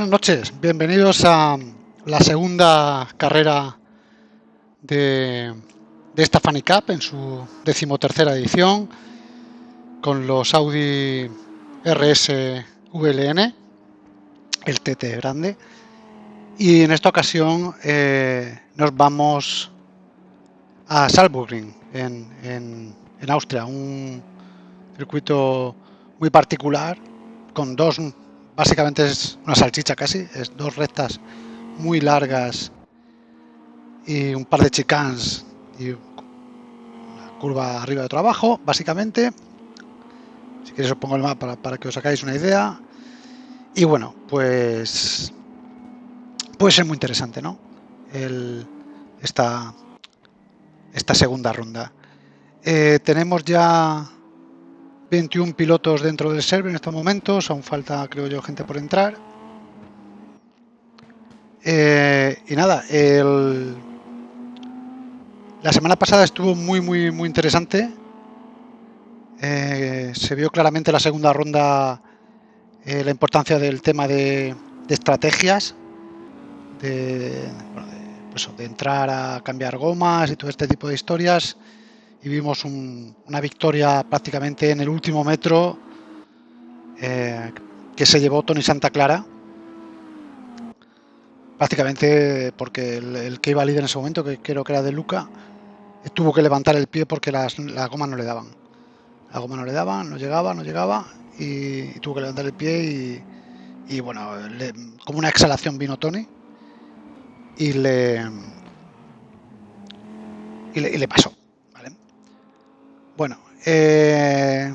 Buenas noches, bienvenidos a la segunda carrera de, de esta Funny Cup en su decimotercera edición con los Audi RS VLN, el TT grande. Y en esta ocasión eh, nos vamos a Salzburg en, en, en Austria, un circuito muy particular con dos Básicamente es una salchicha casi, es dos rectas muy largas y un par de chicans y una curva arriba de trabajo, básicamente. Si queréis os pongo el mapa para, que os sacáis una idea. Y bueno, pues puede ser muy interesante, ¿no? El, esta, esta segunda ronda. Eh, tenemos ya 21 pilotos dentro del server en estos momentos, aún falta, creo yo, gente por entrar. Eh, y nada, el... la semana pasada estuvo muy, muy, muy interesante. Eh, se vio claramente la segunda ronda eh, la importancia del tema de, estrategias, de, pues de entrar a cambiar gomas y todo este tipo de historias y vimos una victoria prácticamente en el último metro eh, que se llevó Tony Santa Clara prácticamente porque el, que iba líder en ese momento que creo que era de Luca tuvo que levantar el pie porque las, la goma no le daban. La goma no le daban, no llegaba, no llegaba y, tuvo que levantar el pie y, bueno, como una exhalación vino Tony y le, y le pasó eh,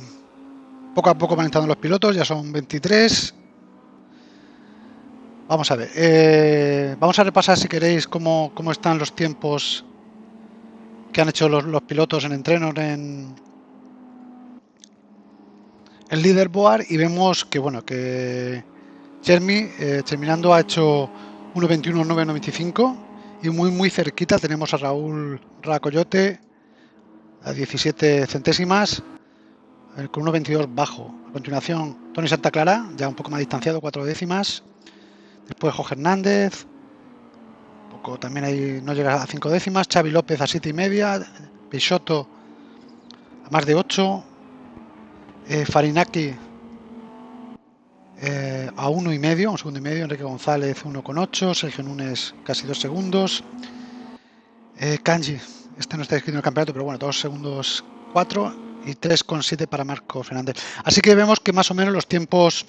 poco a poco van entrando los pilotos, ya son 23. Vamos a ver, eh, vamos a repasar si queréis cómo, están los tiempos que han hecho los, pilotos en entrenos en el leaderboard y vemos que bueno que Jeremy eh, terminando ha hecho 1.21.995 y muy muy cerquita tenemos a Raúl Racoyote a 17 centésimas, con 1.22 bajo. A continuación, Tony Santa Clara, ya un poco más distanciado, 4 décimas. Después Jorge Hernández, poco también ahí no llega a 5 décimas. Xavi López a 7 y media. Peixoto a más de 8. Eh, Farinaki eh, a 1 y medio, un segundo y medio. Enrique González 1,8. Sergio Núñez casi 2 segundos. Eh, Kanji este no está escrito en el campeonato, pero bueno, 2 segundos 4 y 3,7 para Marco Fernández. Así que vemos que más o menos los tiempos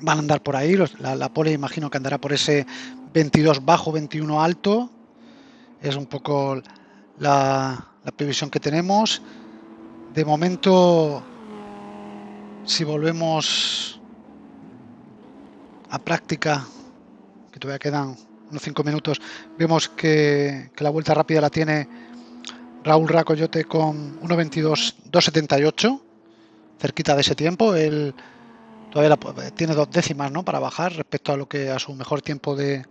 van a andar por ahí. la, pole imagino que andará por ese 22 bajo, 21 alto. Es un poco la, la previsión que tenemos. De momento, si volvemos a práctica, que todavía quedan unos 5 minutos, vemos que, la vuelta rápida la tiene Raúl Racoyote con 1.22.278, cerquita de ese tiempo. Él todavía tiene dos décimas ¿no? para bajar respecto a lo que a su mejor tiempo de,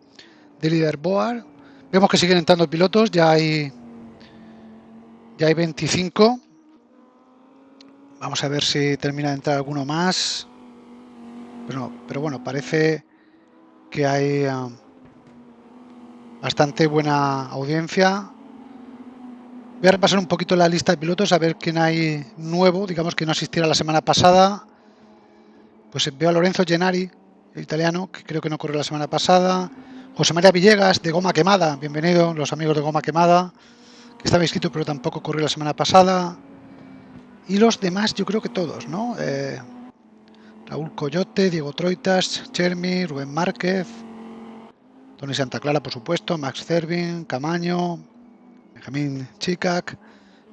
de leaderboard. Vemos que siguen entrando pilotos, ya hay ya hay 25. Vamos a ver si termina de entrar alguno más. Pero, pero bueno, parece que hay um, bastante buena audiencia. Voy a repasar un poquito la lista de pilotos, a ver quién hay nuevo, digamos que no asistiera la semana pasada. Pues veo a Lorenzo Gennari, el italiano, que creo que no corrió la semana pasada. José María Villegas, de Goma Quemada, bienvenido, los amigos de Goma Quemada, que estaba inscrito pero tampoco corrió la semana pasada. Y los demás, yo creo que todos, ¿no? Eh, Raúl Coyote, Diego Troitas, Chermi, Rubén Márquez, Tony Santa Clara, por supuesto, Max Cervin, Camaño, Benjamín Chicac,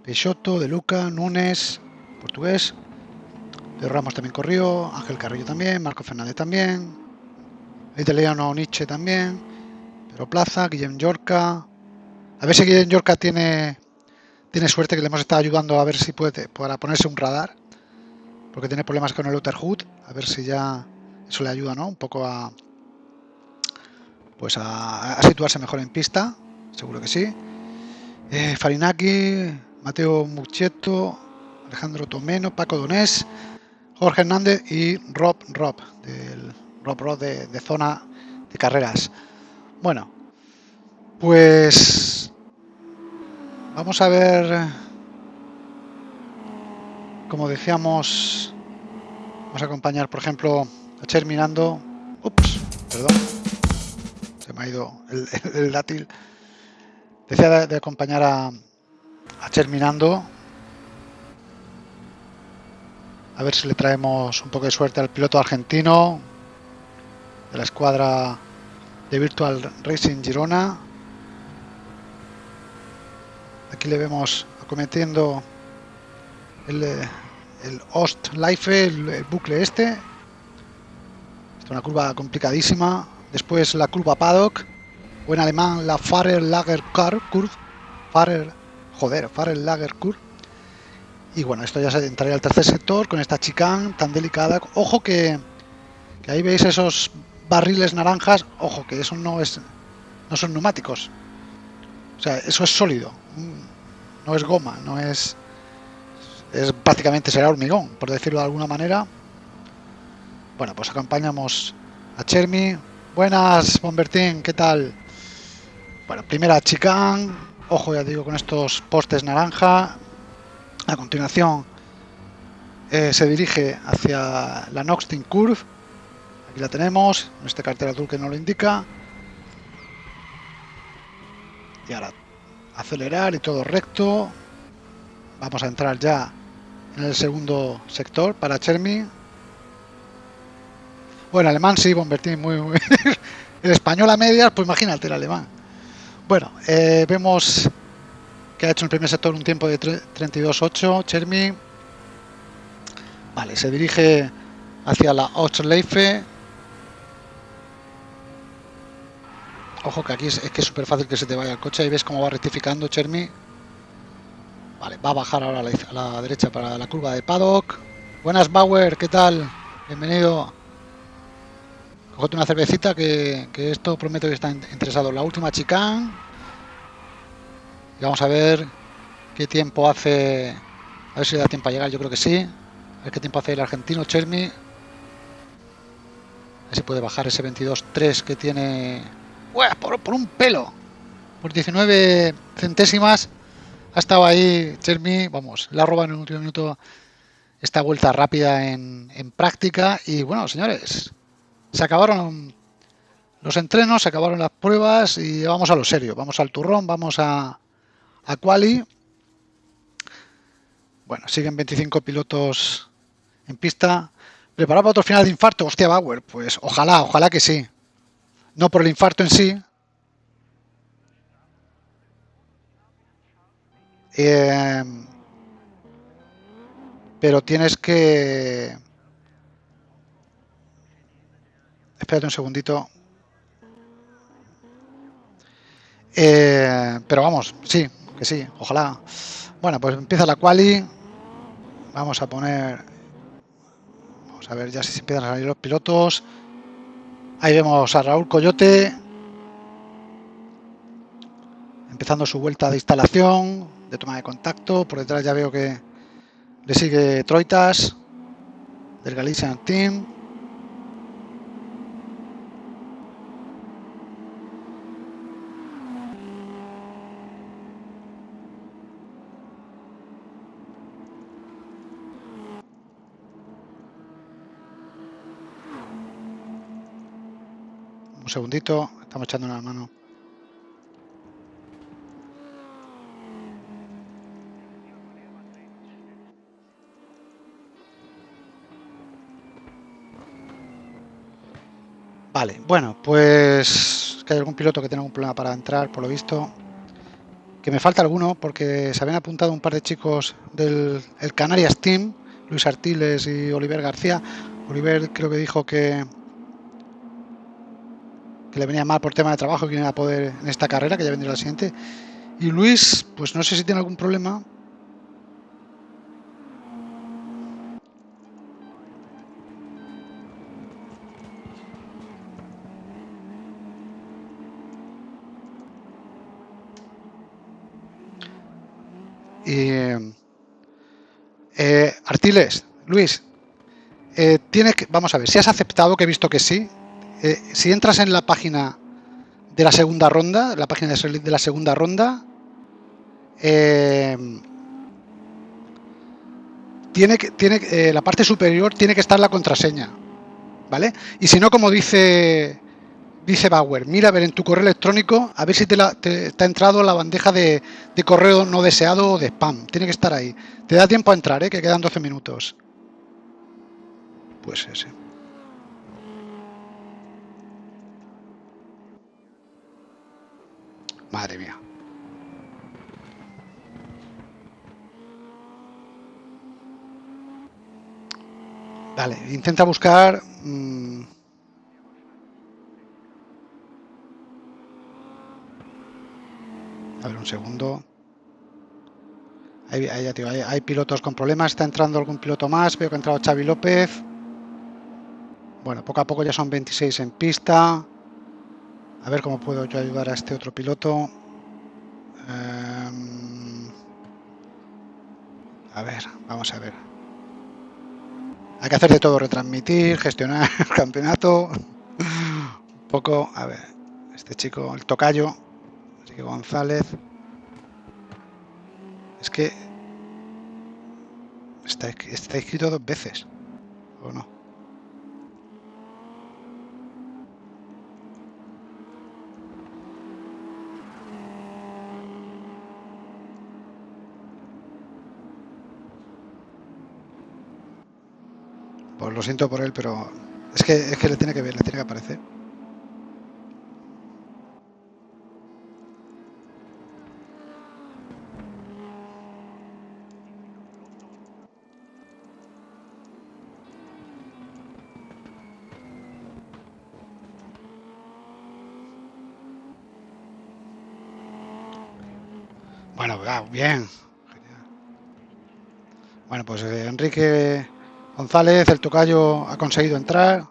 Peixoto, De Luca, Núñez, portugués, De Ramos también corrió, Ángel Carrillo también, Marco Fernández también, italiano Nietzsche también, Pero Plaza, Guillem Yorca. A ver si Guillem Yorca tiene, tiene suerte que le hemos estado ayudando a ver si puede para ponerse un radar, porque tiene problemas con el outer hood, a ver si ya eso le ayuda, ¿no? Un poco a, pues a, situarse mejor en pista, seguro que sí. Eh, Farinaki, Mateo Mucchetto, Alejandro Tomeno, Paco Donés, Jorge Hernández y Rob Rob del Rob de, de zona de carreras. Bueno, pues vamos a ver, como decíamos, vamos a acompañar, por ejemplo, a. Ups, perdón, me ha ido el, dátil. Decía de, acompañar a, a Cher mirando. A ver si le traemos un poco de suerte al piloto argentino de la escuadra de Virtual Racing Girona. Aquí le vemos acometiendo el, el Ost Life, el, bucle este. es una curva complicadísima. Después la curva Paddock, o en alemán la Fahrer Lager Curve. Fahrer, joder, Fahrer Lager Curve. Y bueno, esto ya se entraría al tercer sector con esta chicane tan delicada. Ojo que, que ahí veis esos barriles naranjas, ojo, que eso no es no son neumáticos. O sea, eso es sólido. No es goma, no es es prácticamente será hormigón, por decirlo de alguna manera. Bueno, pues acompañamos a Chermi. Buenas, Bombertín, ¿qué tal? Bueno, primera chicane, ojo ya digo con estos postes naranja. A continuación eh, se dirige hacia la Noxting Curve Aquí la tenemos, en este cartel azul que nos lo indica. Y ahora acelerar y todo recto. Vamos a entrar ya en el segundo sector para Chermi. Bueno, alemán sí, Bombertín, muy, muy... el español a medias, pues imagínate el alemán. Bueno, eh, vemos que ha hecho el primer sector un tiempo de 32.8, Chermi. Vale, se dirige hacia la Ochleife Ojo que aquí es, que es súper fácil que se te vaya el coche. Ahí ves cómo va rectificando Chermi. Vale, va a bajar ahora a la, derecha para la curva de paddock. Buenas Bauer, ¿qué tal? Bienvenido. Cógete una cervecita que, esto promete que está interesado. La última chicane. Y vamos a ver qué tiempo hace. A ver si le da tiempo a llegar, yo creo que sí. A ver qué tiempo hace el argentino Chermi. A ver si puede bajar ese 22.3 que tiene por, un pelo. Por 19 centésimas ha estado ahí Chermi, vamos, la roba en el último minuto esta vuelta rápida en, práctica. Y bueno, señores, se acabaron los entrenos, se acabaron las pruebas y vamos a lo serio. Vamos al turrón, vamos a, a quali. Bueno, siguen 25 pilotos en pista. ¿Preparado para otro final de infarto? Hostia, Bauer, pues ojalá, ojalá que sí no por el infarto en sí, eh, pero tienes que... Espérate un segundito. Eh, pero vamos, sí, que sí, ojalá. Bueno, pues empieza la quali. Vamos a poner... Vamos a ver ya si se empiezan a salir los pilotos. Ahí vemos a Raúl Coyote empezando su vuelta de instalación, de toma de contacto. Por detrás ya veo que le sigue Troitas del Galician Team. Un segundito, estamos echando una mano. Vale, bueno, pues que hay algún piloto que tiene algún problema para entrar, por lo visto. Que me falta alguno, porque se habían apuntado un par de chicos del el Canarias Team, Luis Artiles y Oliver García. Oliver creo que dijo que, le venía mal por tema de trabajo que no iba a poder en esta carrera, que ya vendría la siguiente. Y Luis, pues no sé si tiene algún problema. Y, eh, Artiles, Luis, eh, tienes que, vamos a ver, si has aceptado, que he visto que sí, eh, si entras en la página de la segunda ronda, la página de la segunda ronda, eh, tiene que, tiene, eh, la parte superior tiene que estar la contraseña, ¿vale? Y si no, como dice dice Bauer, mira a ver en tu correo electrónico, a ver si te, la, te, ha entrado la bandeja de, de, correo no deseado o de spam. Tiene que estar ahí. Te da tiempo a entrar, ¿eh? que quedan 12 minutos. Pues ese. Madre mía. Vale, intenta buscar... Mmm, A ver, un segundo. Ahí, hay, hay, pilotos con problemas. Está entrando algún piloto más. Veo que ha entrado Xavi López. Bueno, poco a poco ya son 26 en pista. A ver cómo puedo yo ayudar a este otro piloto. Eh, a ver, vamos a ver. Hay que hacer de todo, retransmitir, gestionar el campeonato. Un poco, a ver, este chico, el tocayo, Enrique González. Es que está, está escrito dos veces, ¿o no? Pues lo siento por él, pero es que, es que le tiene que ver, le tiene que aparecer. Bueno, bien. Bueno, pues eh, Enrique González, el tocayo, ha conseguido entrar.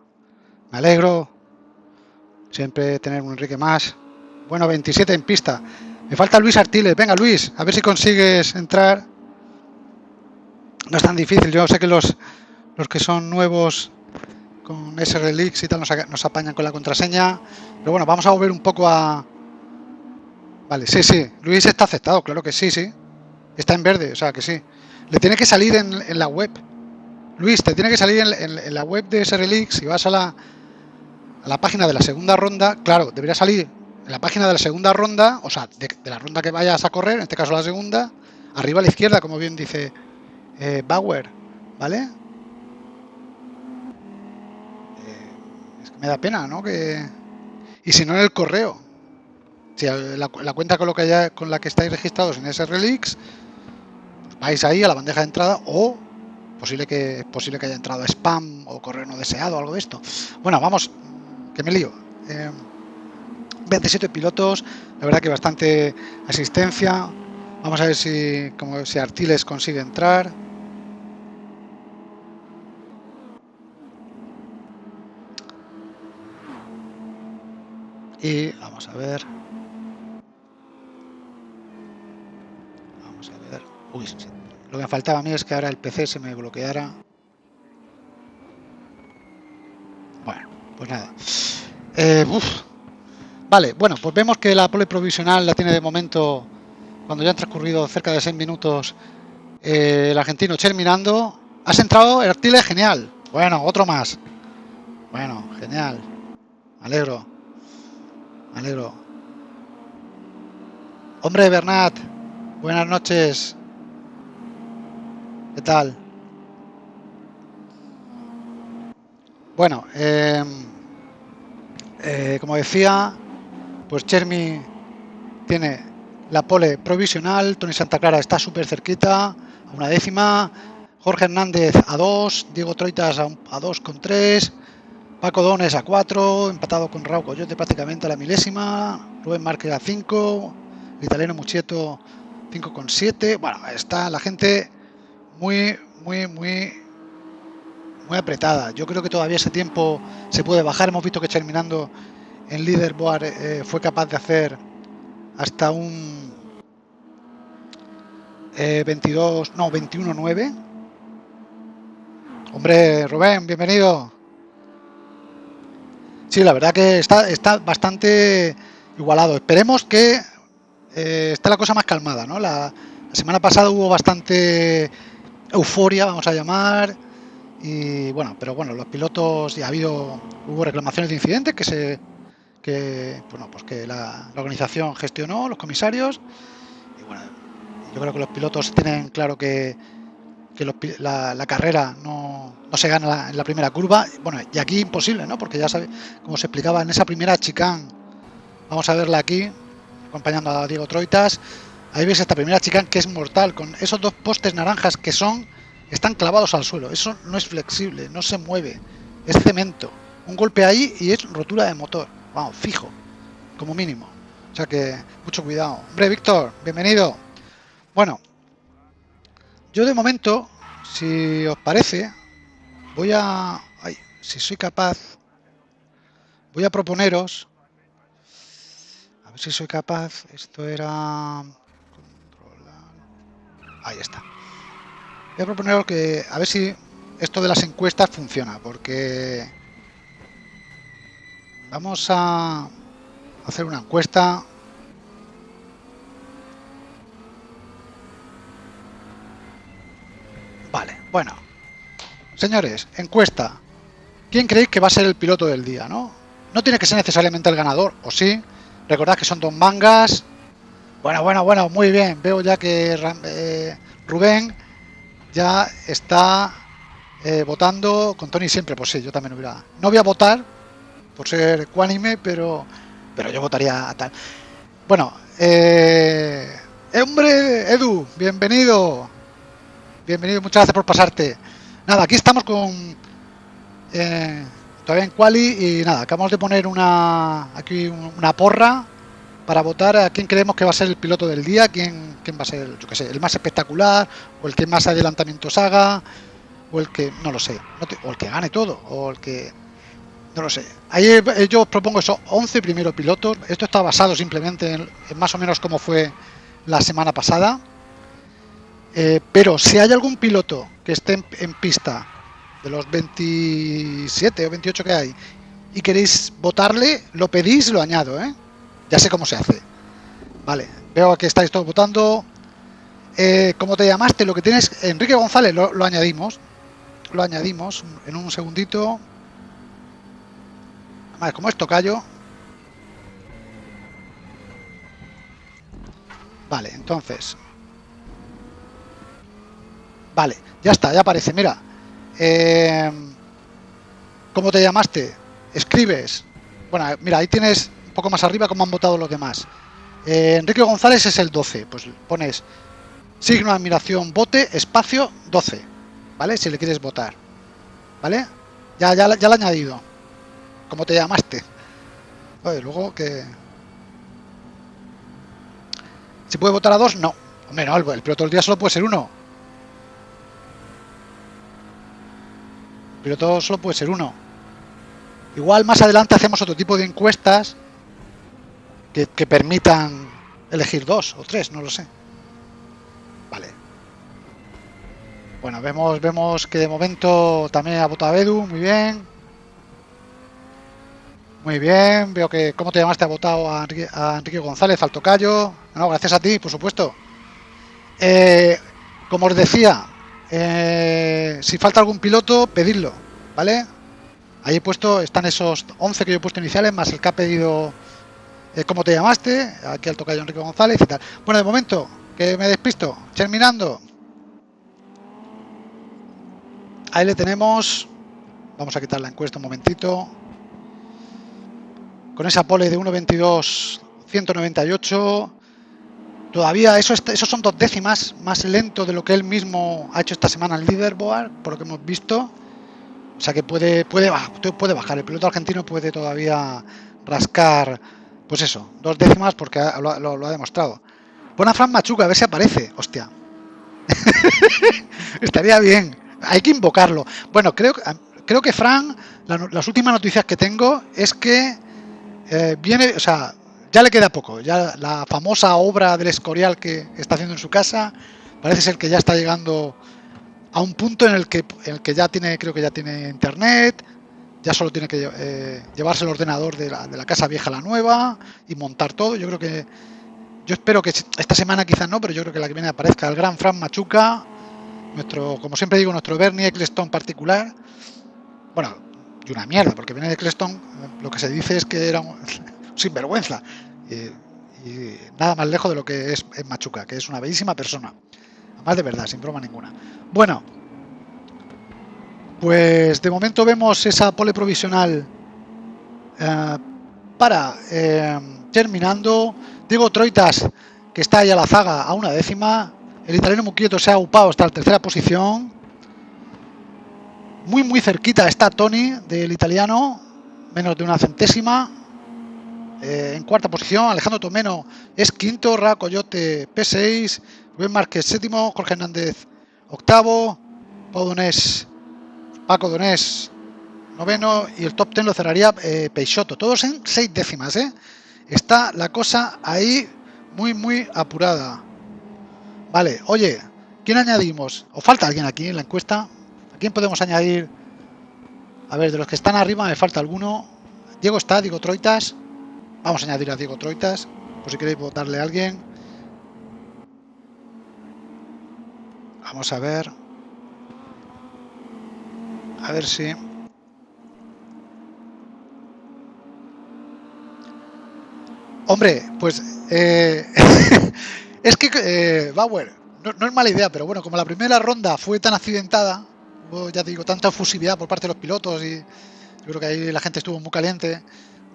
Me alegro. Siempre tener un Enrique más. Bueno, 27 en pista. Me falta Luis Artiles. Venga, Luis, a ver si consigues entrar. No es tan difícil. Yo sé que los, los que son nuevos con SRLX y tal nos, nos apañan con la contraseña. Pero bueno, vamos a volver un poco a... Vale, sí, sí. Luis está aceptado, claro que sí, sí. Está en verde, o sea que sí. Le tiene que salir en la web. Luis, te tiene que salir en, la web de SRLX, si vas a la, la página de la segunda ronda, claro, debería salir en la página de la segunda ronda, o sea, de, la ronda que vayas a correr, en este caso la segunda, arriba a la izquierda, como bien dice eh, Bauer, ¿vale? Eh, es que me da pena, ¿no? Que... Y si no en el correo, si la, cuenta con, lo que ya, con la que estáis registrados en pues vais ahí a la bandeja de entrada o Posible que, posible que haya entrado spam o correo no deseado, algo de esto. Bueno, vamos, que me lío. 27 eh, pilotos, la verdad que bastante asistencia. Vamos a ver si, como si Artiles consigue entrar. Y vamos a ver. Vamos a ver. Uy, lo que me faltaba a mí es que ahora el PC se me bloqueara. Bueno, pues nada. Eh, vale, bueno, pues vemos que la pole provisional la tiene de momento, cuando ya han transcurrido cerca de 6 minutos, eh, el argentino terminando. Has entrado, Artile, genial. Bueno, otro más. Bueno, genial. Alegro. Alegro. Hombre, Bernat, buenas noches. ¿Qué tal? Bueno, eh, eh, como decía, pues Chermi tiene la pole provisional, Tony Santa Clara está súper cerquita, a una décima, Jorge Hernández a dos, Diego Troitas a, dos con tres, Paco Dones a cuatro, empatado con Raúl Coyote prácticamente a la milésima, Rubén Márquez a cinco, el italiano Muchieto 5 con siete, bueno, está la gente muy, muy, muy, muy apretada. Yo creo que todavía ese tiempo se puede bajar. Hemos visto que terminando en Leaderboard eh, fue capaz de hacer hasta un 22, eh, no, 21-9. Hombre, Rubén, bienvenido. Sí, la verdad que está, está bastante igualado. Esperemos que eh, esté la cosa más calmada, ¿no? La semana pasada hubo bastante euforia, vamos a llamar, y bueno, pero bueno, los pilotos ya ha habido, hubo reclamaciones de incidentes que se, que bueno, pues que la, organización gestionó, los comisarios, bueno, yo creo que los pilotos tienen claro que, la, carrera no, no, se gana en la primera curva, bueno, y aquí imposible, ¿no? Porque ya sabe, como se explicaba en esa primera chicane, vamos a verla aquí, acompañando a Diego Troitas, Ahí ves esta primera chica que es mortal, con esos dos postes naranjas que son, están clavados al suelo. Eso no es flexible, no se mueve, es cemento. Un golpe ahí y es rotura de motor. Vamos, fijo, como mínimo. O sea que, mucho cuidado. Hombre, Víctor, bienvenido. Bueno, yo de momento, si os parece, voy a... Ay, si soy capaz, voy a proponeros... A ver si soy capaz. Esto era... Ahí está. Voy a proponer que a ver si esto de las encuestas funciona, porque vamos a hacer una encuesta. Vale, bueno. Señores, encuesta. ¿Quién creéis que va a ser el piloto del día, no? No tiene que ser necesariamente el ganador, o sí. Recordad que son dos mangas, bueno, bueno, bueno, muy bien. Veo ya que eh, Rubén ya está eh, votando con Tony siempre. Pues sí, yo también hubiera... No voy a votar por ser ecuánime, pero, pero yo votaría a tal. Bueno, eh, hombre, Edu, bienvenido. Bienvenido, muchas gracias por pasarte. Nada, aquí estamos con... todavía en Quali y nada, acabamos de poner una aquí una porra para votar a quién creemos que va a ser el piloto del día, quién, quién va a ser, yo que sé, el más espectacular, o el que más adelantamientos haga, o el que, no lo sé, o el que gane todo, o el que, no lo sé. Ahí yo propongo esos 11 primeros pilotos, esto está basado simplemente en, más o menos como fue la semana pasada, eh, pero si hay algún piloto que esté en, en pista de los 27 o 28 que hay y queréis votarle, lo pedís, lo añado, ¿eh? Ya sé cómo se hace. Vale, veo que estáis todos votando. Eh, ¿Cómo te llamaste? Lo que tienes, Enrique González, lo, añadimos. Lo añadimos en un segundito. Vale, como es tocayo. Vale, entonces. Vale, ya está, ya aparece. Mira. Eh, ¿Cómo te llamaste? Escribes. Bueno, mira, ahí tienes poco más arriba como han votado los demás. Eh, Enrique González es el 12, pues pones signo de admiración, bote, espacio, 12, ¿vale? Si le quieres votar, ¿vale? Ya, ya, ya lo he añadido. ¿Cómo te llamaste? Luego que... ¿Se puede votar a dos? No. Hombre, no, el piloto del día solo puede ser uno. El piloto solo puede ser uno. Igual más adelante hacemos otro tipo de encuestas que, permitan elegir dos o tres, no lo sé. Vale. Bueno, vemos, vemos que de momento también ha votado Edu, muy bien. Muy bien, veo que, ¿cómo te llamaste? Ha votado a Enrique, González, al tocayo. No, gracias a ti, por supuesto. Eh, como os decía, eh, si falta algún piloto, pedidlo, ¿vale? Ahí he puesto, están esos 11 que yo he puesto iniciales, más el que ha pedido eh, ¿Cómo te llamaste? Aquí al tocayo Enrique González y tal. Bueno, de momento, que me despisto. Terminando. Ahí le tenemos. Vamos a quitar la encuesta un momentito. Con esa pole de 1.22, 198. Todavía eso, esos son dos décimas más lento de lo que él mismo ha hecho esta semana en leaderboard, por lo que hemos visto. O sea que puede, puede, puede bajar. El piloto argentino puede todavía rascar pues eso, dos décimas porque lo, ha demostrado. Pon a Fran Machuca, a ver si aparece. Hostia. Estaría bien. Hay que invocarlo. Bueno, creo, creo que Fran, las últimas noticias que tengo es que eh, viene, o sea, ya le queda poco. Ya la famosa obra del Escorial que está haciendo en su casa, parece ser que ya está llegando a un punto en el que, en el que ya tiene, creo que ya tiene internet, ya solo tiene que eh, llevarse el ordenador de la, de la, casa vieja a la nueva y montar todo. Yo creo que, yo espero que esta semana quizás no, pero yo creo que la que viene aparezca el gran Fran Machuca, nuestro, como siempre digo, nuestro Bernie Eccleston particular. Bueno, y una mierda, porque Bernie Eccleston lo que se dice es que era un sinvergüenza. Y, y, nada más lejos de lo que es, es Machuca, que es una bellísima persona. Además de verdad, sin broma ninguna. Bueno, pues de momento vemos esa pole provisional eh, para eh, terminando. Diego Troitas, que está ahí a la zaga a una décima. El italiano Muquieto se ha upado hasta la tercera posición. Muy, muy cerquita está Tony del italiano, menos de una centésima. Eh, en cuarta posición, Alejandro Tomeno es quinto, Ra Coyote P6, Rubén Márquez séptimo, Jorge Hernández octavo, Pau Donés Paco Donés, noveno, y el top ten lo cerraría eh, Peixoto. Todos en seis décimas, ¿eh? Está la cosa ahí muy, muy apurada. Vale, oye, ¿quién añadimos? ¿O falta alguien aquí en la encuesta? ¿A quién podemos añadir? A ver, de los que están arriba me falta alguno. Diego está, Diego Troitas. Vamos a añadir a Diego Troitas, por si queréis votarle a alguien. Vamos a ver. A ver si... Hombre, pues eh, es que eh, Bauer, no, es mala idea, pero bueno, como la primera ronda fue tan accidentada, hubo, ya digo, tanta fusividad por parte de los pilotos y yo creo que ahí la gente estuvo muy caliente.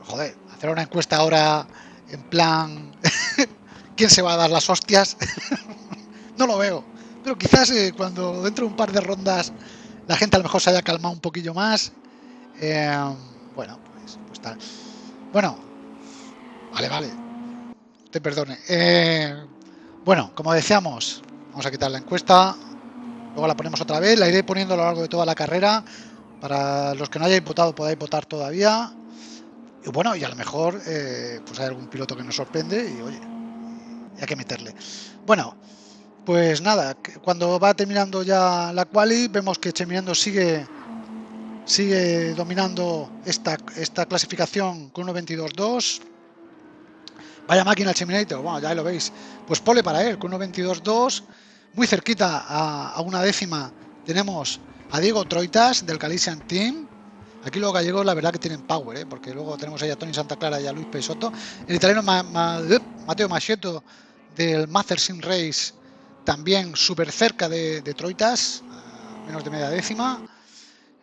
Joder, hacer una encuesta ahora en plan, ¿quién se va a dar las hostias? no lo veo, pero quizás eh, cuando dentro de un par de rondas la gente a lo mejor se haya calmado un poquillo más. Eh, bueno, pues, pues, tal. Bueno, vale, vale. Te perdone. Eh, bueno, como decíamos, vamos a quitar la encuesta. Luego la ponemos otra vez. La iré poniendo a lo largo de toda la carrera. Para los que no hayáis votado, podáis votar todavía. Y bueno, y a lo mejor eh, pues hay algún piloto que nos sorprende y oye, hay que meterle. Bueno, pues nada, cuando va terminando ya la quali, vemos que Cheminando sigue sigue dominando esta, esta clasificación con 1.22.2. Vaya máquina el Cheminator, bueno, ya lo veis. Pues pole para él, con 1.22.2. Muy cerquita a, una décima tenemos a Diego Troitas del Calician Team. Aquí los gallegos la verdad que tienen power, ¿eh? porque luego tenemos ahí a Tony Santa Clara y a Luis Peixoto. El italiano Ma, Ma, Mateo Macheto del Master Sim Race también súper cerca de, de Troitas, menos de media décima.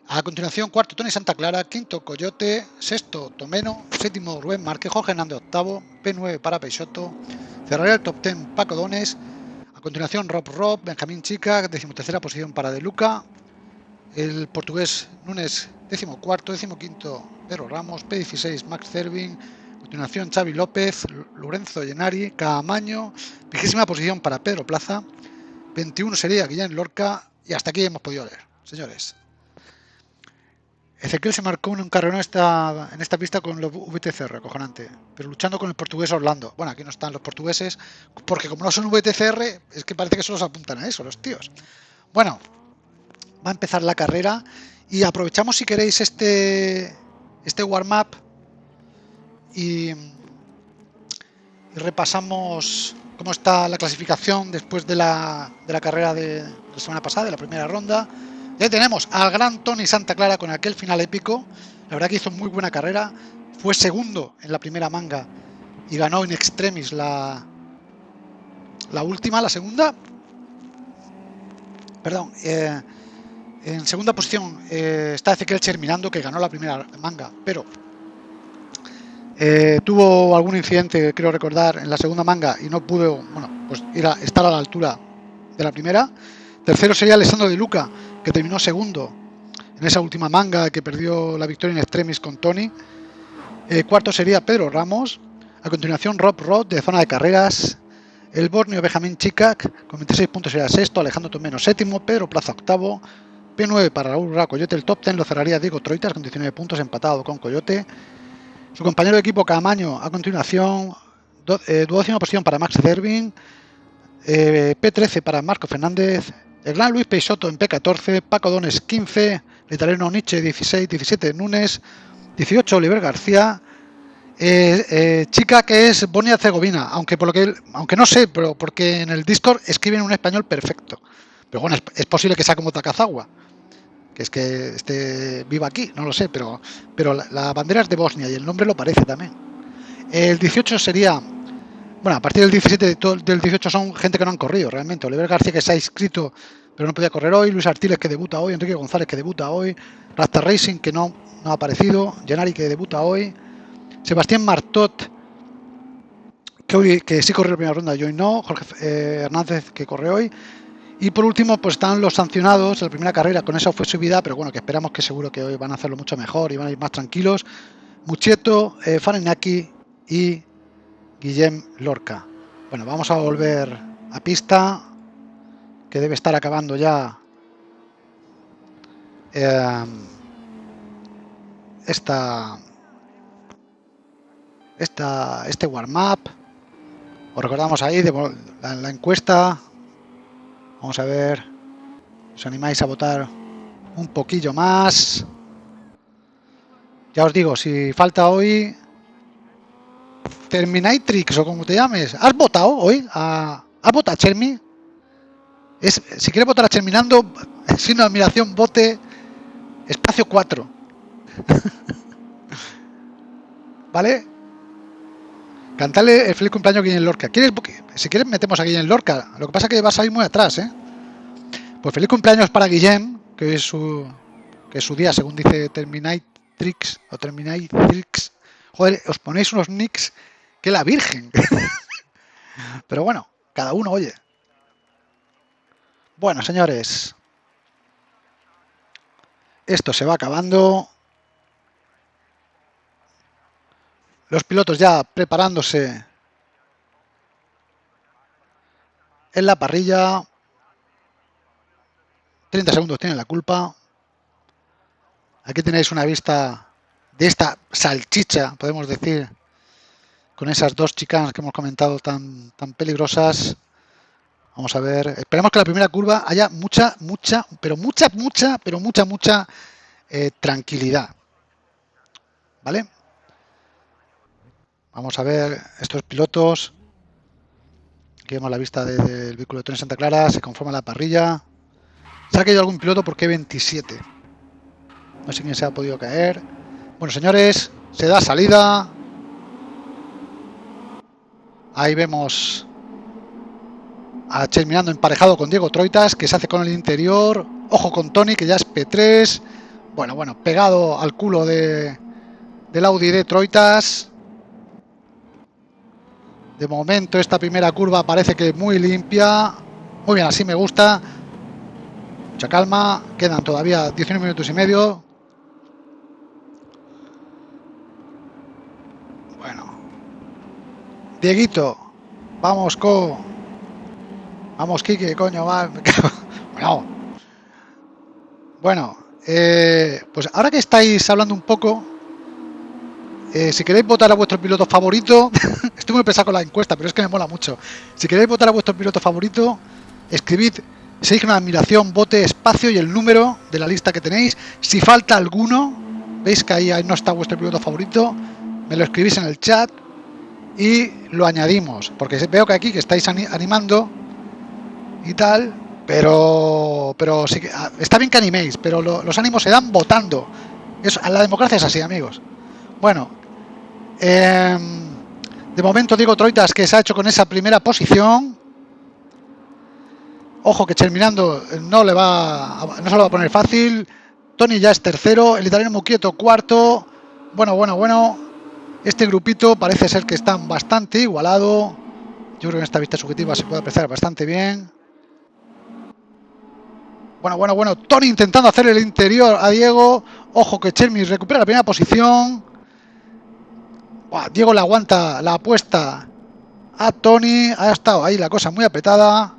A continuación, cuarto Tony Santa Clara, quinto Coyote, sexto Tomeno, séptimo Rubén Márquez, Jorge Hernández octavo, P9 para Peixoto, cerraría el top 10 Paco Dones, a continuación Rob Rob, Benjamín Chica, decimotercera posición para De Luca, el portugués Núñez, décimo cuarto, décimo quinto Pedro Ramos, P16 Max Cervin, continuación Xavi López, Lorenzo Llenari, Caamaño, vigésima posición para Pedro Plaza, 21 sería Guillén Lorca y hasta aquí hemos podido leer, señores. Ezequiel se marcó un carrero en esta, en esta pista con los VTCR, acojonante, pero luchando con el portugués Orlando. Bueno, aquí no están los portugueses, porque como no son VTCR, es que parece que solo se apuntan a eso, los tíos. Bueno, va a empezar la carrera y aprovechamos si queréis este, este warm-up y, repasamos cómo está la clasificación después de la, de la carrera de, de la semana pasada, de la primera ronda. Ya tenemos al gran Tony Santa Clara con aquel final épico. La verdad que hizo muy buena carrera. Fue segundo en la primera manga y ganó en extremis la, la última, la segunda. Perdón. Eh, en segunda posición eh, está Ezequiel Cherminando, que ganó la primera manga, pero eh, tuvo algún incidente, creo recordar, en la segunda manga y no pudo bueno, pues ir a, estar a la altura de la primera. Tercero sería Alessandro De Luca, que terminó segundo en esa última manga que perdió la victoria en extremis con Tony. Eh, cuarto sería Pedro Ramos. A continuación Rob Roth de zona de carreras. El Borneo Benjamín Chicac con 26 puntos sería sexto. Alejandro Tomeno séptimo. Pedro Plaza octavo. P9 para Raúl Ra Coyote. El top 10 lo cerraría Diego Troitas con 19 puntos empatado con Coyote. Su compañero de equipo Camaño a continuación. Do, eh, posición para Max Cervin. Eh, P13 para Marco Fernández. el gran Luis Peixoto en P14, Paco Dones 15, el italiano Nietzsche 16, 17 Núñez, 18 Oliver García, eh, chica que es Bonia Herzegovina, aunque por lo que aunque no sé, pero porque en el Discord escriben un español perfecto. Pero bueno, es, posible que sea como Takazawa, que es que esté viva aquí, no lo sé, pero, pero la, bandera es de Bosnia y el nombre lo parece también. El 18 sería, bueno, a partir del 17 del 18 son gente que no han corrido realmente. Oliver García que se ha inscrito pero no podía correr hoy, Luis Artiles que debuta hoy, Enrique González que debuta hoy, Rasta Racing que no, no ha aparecido, Gennari que debuta hoy, Sebastián Martot que, que sí corrió la primera ronda y hoy no, Jorge eh, Hernández que corre hoy, y por último, pues están los sancionados la primera carrera, con su vida, pero bueno, que esperamos que seguro que hoy van a hacerlo mucho mejor y van a ir más tranquilos. Mucheto, eh, Farenaki y Guillem Lorca. Bueno, vamos a volver a pista, que debe estar acabando ya eh, esta, esta, este warm-up. Os recordamos ahí de la encuesta Vamos a ver. ¿Os animáis a votar un poquillo más? Ya os digo, si falta hoy... Terminatrix o como te llames. ¿Has votado hoy? ¿Has votado a Chermi? Es, si quieres votar a Cherminando, sin admiración, vote espacio 4. ¿Vale? Cantarle el feliz cumpleaños a Guillén Lorca. ¿Quieres, si quieres metemos a Guillén Lorca. Lo que pasa es que vas a ir muy atrás, ¿eh? Pues feliz cumpleaños para Guillem, que es su, que es su día, según dice Terminatrix o Terminatrix. Joder, os ponéis unos nicks que la Virgen. Pero bueno, cada uno oye. Bueno, señores. Esto se va acabando. Los pilotos ya preparándose en la parrilla. 30 segundos tienen la culpa. Aquí tenéis una vista de esta salchicha, podemos decir, con esas dos chicas que hemos comentado tan, tan peligrosas. Vamos a ver. Esperemos que la primera curva haya mucha, mucha, pero mucha, mucha, pero mucha, mucha eh, tranquilidad. ¿Vale? Vamos a ver estos pilotos. Aquí vemos la vista del vehículo de Tony Santa Clara. Se conforma la parrilla. Se ha caído algún piloto porque 27. No sé quién se ha podido caer. Bueno, señores, se da salida. Ahí vemos a Cherminando emparejado con Diego Troitas, que se hace con el interior. Ojo con Tony, que ya es P3. Bueno, bueno, pegado al culo de, del Audi de Troitas. De momento esta primera curva parece que muy limpia. Muy bien, así me gusta. Mucha calma. Quedan todavía 19 minutos y medio. Bueno. Dieguito. Vamos, Co. Vamos, Kike, coño, va. bueno. Bueno, eh, pues ahora que estáis hablando un poco eh, si queréis votar a vuestro piloto favorito, estoy muy pesado con la encuesta, pero es que me mola mucho. Si queréis votar a vuestro piloto favorito, escribid si una admiración, vote espacio y el número de la lista que tenéis. Si falta alguno, veis que ahí, no está vuestro piloto favorito, me lo escribís en el chat y lo añadimos. Porque veo que aquí que estáis animando y tal, pero pero sí que, ah, está bien que animéis, pero los ánimos se dan votando. Eso, la democracia es así, amigos. Bueno, Em, de momento Diego Troitas que se ha hecho con esa primera posición. Ojo que terminando no le va no se lo va a poner fácil. Tony ya es tercero, el italiano Muquieto cuarto. Bueno, bueno, bueno. Este grupito parece ser que están bastante igualado. Yo creo que en esta vista subjetiva se puede apreciar bastante bien. Bueno, bueno, bueno. Tony intentando hacer el interior a Diego. Ojo que Chermi recupera la primera posición. Diego le aguanta la apuesta a Tony. Ha estado ahí la cosa muy apretada.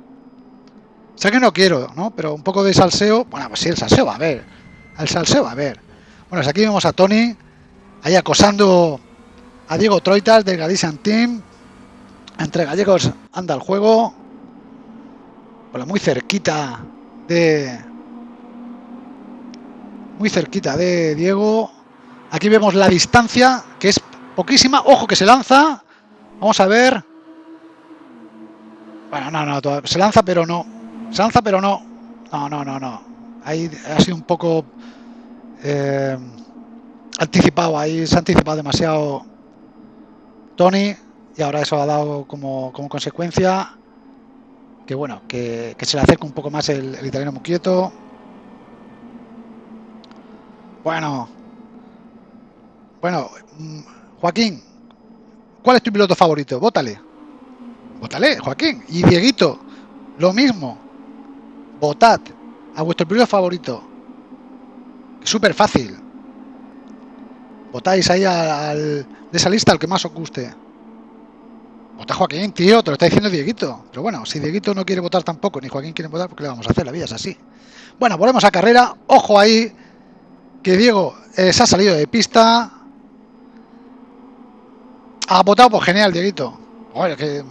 Sé que no quiero, ¿no? Pero un poco de salseo. Bueno, pues sí, el salseo va a ver. El salseo va a ver. Bueno, aquí vemos a Tony ahí acosando a Diego Troitas del Galician Team. Entre gallegos anda el juego. Bueno, muy cerquita de... Muy cerquita de Diego. Aquí vemos la distancia, que es poquísima. Ojo que se lanza. Vamos a ver. Bueno, no, no, se lanza pero no. Se lanza pero no. No, no, no, no. Ahí ha sido un poco eh, anticipado. Ahí se ha anticipado demasiado Tony. Y ahora eso ha dado como, como consecuencia que bueno, que, se le acerca un poco más el, italiano muy quieto. Bueno, bueno, mm, Joaquín, ¿cuál es tu piloto favorito? Vótale. Vótale, Joaquín. Y Dieguito, lo mismo. Votad a vuestro piloto favorito. Súper fácil. Votáis ahí al, de esa lista al que más os guste. Vota Joaquín, tío, te lo está diciendo Dieguito. Pero bueno, si Dieguito no quiere votar tampoco, ni Joaquín quiere votar, porque le vamos a hacer? La vida es así. Bueno, volvemos a carrera. Ojo ahí, que Diego eh, se ha salido de pista. Ha votado, por genial, Dieguito. Que...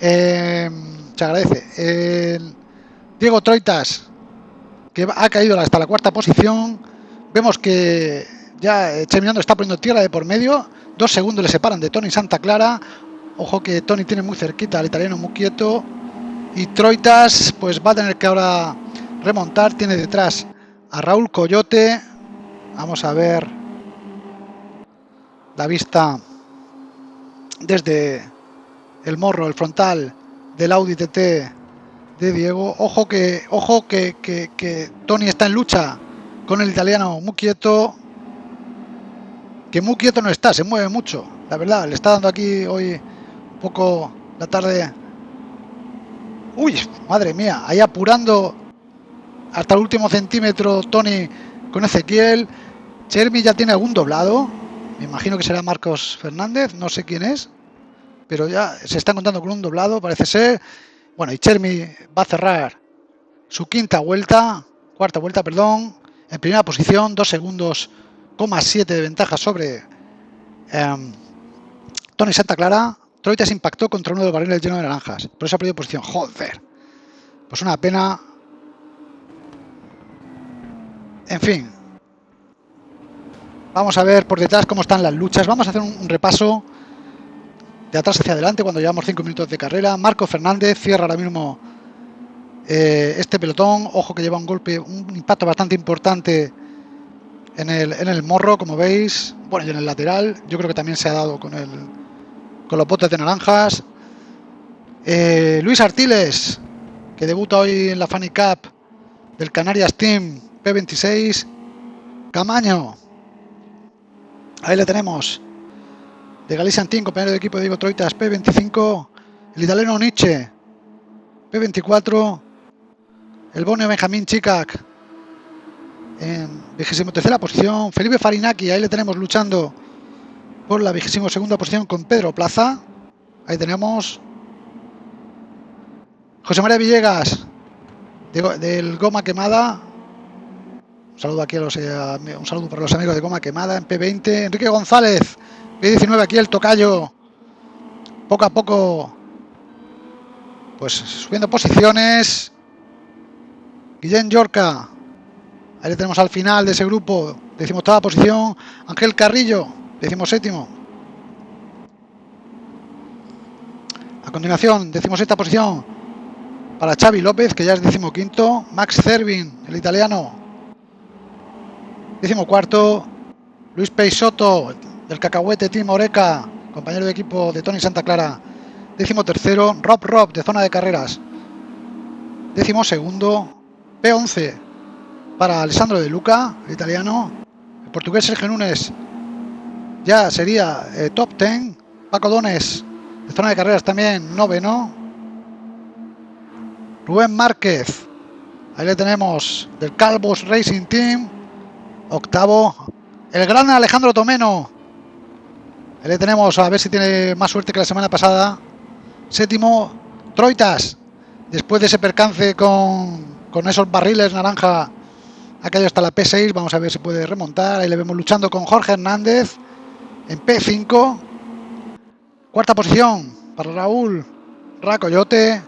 Eh, se agradece. Diego Troitas, que ha caído hasta la cuarta posición. Vemos que ya eh, Cheminando está poniendo tierra de por medio. Dos segundos le separan de Tony Santa Clara. Ojo que Tony tiene muy cerquita al italiano muy quieto. Y Troitas pues va a tener que ahora remontar. Tiene detrás a Raúl Coyote. Vamos a ver la vista desde el morro, el frontal del Audi TT de Diego. Ojo que, ojo que, que, Tony está en lucha con el italiano muy quieto. Que muy quieto no está, se mueve mucho. La verdad, le está dando aquí hoy poco la tarde. Uy, madre mía, ahí apurando hasta el último centímetro Tony con Ezequiel. Chermi ya tiene algún doblado. Me imagino que será Marcos Fernández, no sé quién es. Pero ya se está contando con un doblado, parece ser. Bueno, y Chermi va a cerrar su quinta vuelta, cuarta vuelta, perdón, en primera posición, dos segundos, coma siete de ventaja sobre em, Tony Santa Clara. Troita impactó contra uno de los barriles llenos de naranjas. Por eso ha perdido posición. Joder. Pues una pena. En fin. Vamos a ver por detrás cómo están las luchas. Vamos a hacer un, repaso de atrás hacia adelante cuando llevamos 5 minutos de carrera. Marco Fernández cierra ahora mismo eh, este pelotón. Ojo que lleva un golpe, un impacto bastante importante en el, en el morro, como veis. Bueno, y en el lateral. Yo creo que también se ha dado con el, con los botes de naranjas. Eh, Luis Artiles, que debuta hoy en la Funny Cup del Canarias Team P26. Camaño. Ahí le tenemos. De Galicia Team, compañero de equipo de Diego Troitas, P25. El italiano Nietzsche, P24. El Bonio Benjamín Chicac, en vigésimo tercera posición. Felipe Farinaki, ahí le tenemos luchando por la vigésima segunda posición con Pedro Plaza. Ahí tenemos José María Villegas del Goma Quemada. Un saludo a los, eh, para los amigos de Goma Quemada en P20. Enrique González, P19 aquí el tocayo. Poco a poco pues subiendo posiciones. Guillén Yorca. Ahí le tenemos al final de ese grupo. Decimoctava posición. Ángel Carrillo Decimos séptimo. A continuación, decimos esta posición para Xavi López, que ya es decimoquinto. Max Cervin, el italiano. Décimo cuarto. Luis Peixoto, del Cacahuete Team Oreca, compañero de equipo de Tony Santa Clara. Décimo tercero. Rob Rob, de zona de carreras. Décimo segundo. P11 para Alessandro de Luca, el italiano. El portugués Sergio Núñez ya sería eh, top 10. Paco Dones, de zona de carreras también, noveno. Rubén Márquez, ahí le tenemos, del Calvos Racing Team, octavo. El gran Alejandro Tomeno, le tenemos, a ver si tiene más suerte que la semana pasada. Séptimo, Troitas, después de ese percance con, con esos barriles naranja, ha caído hasta la P6, vamos a ver si puede remontar. Ahí le vemos luchando con Jorge Hernández en P5. Cuarta posición para Raúl Racoyote.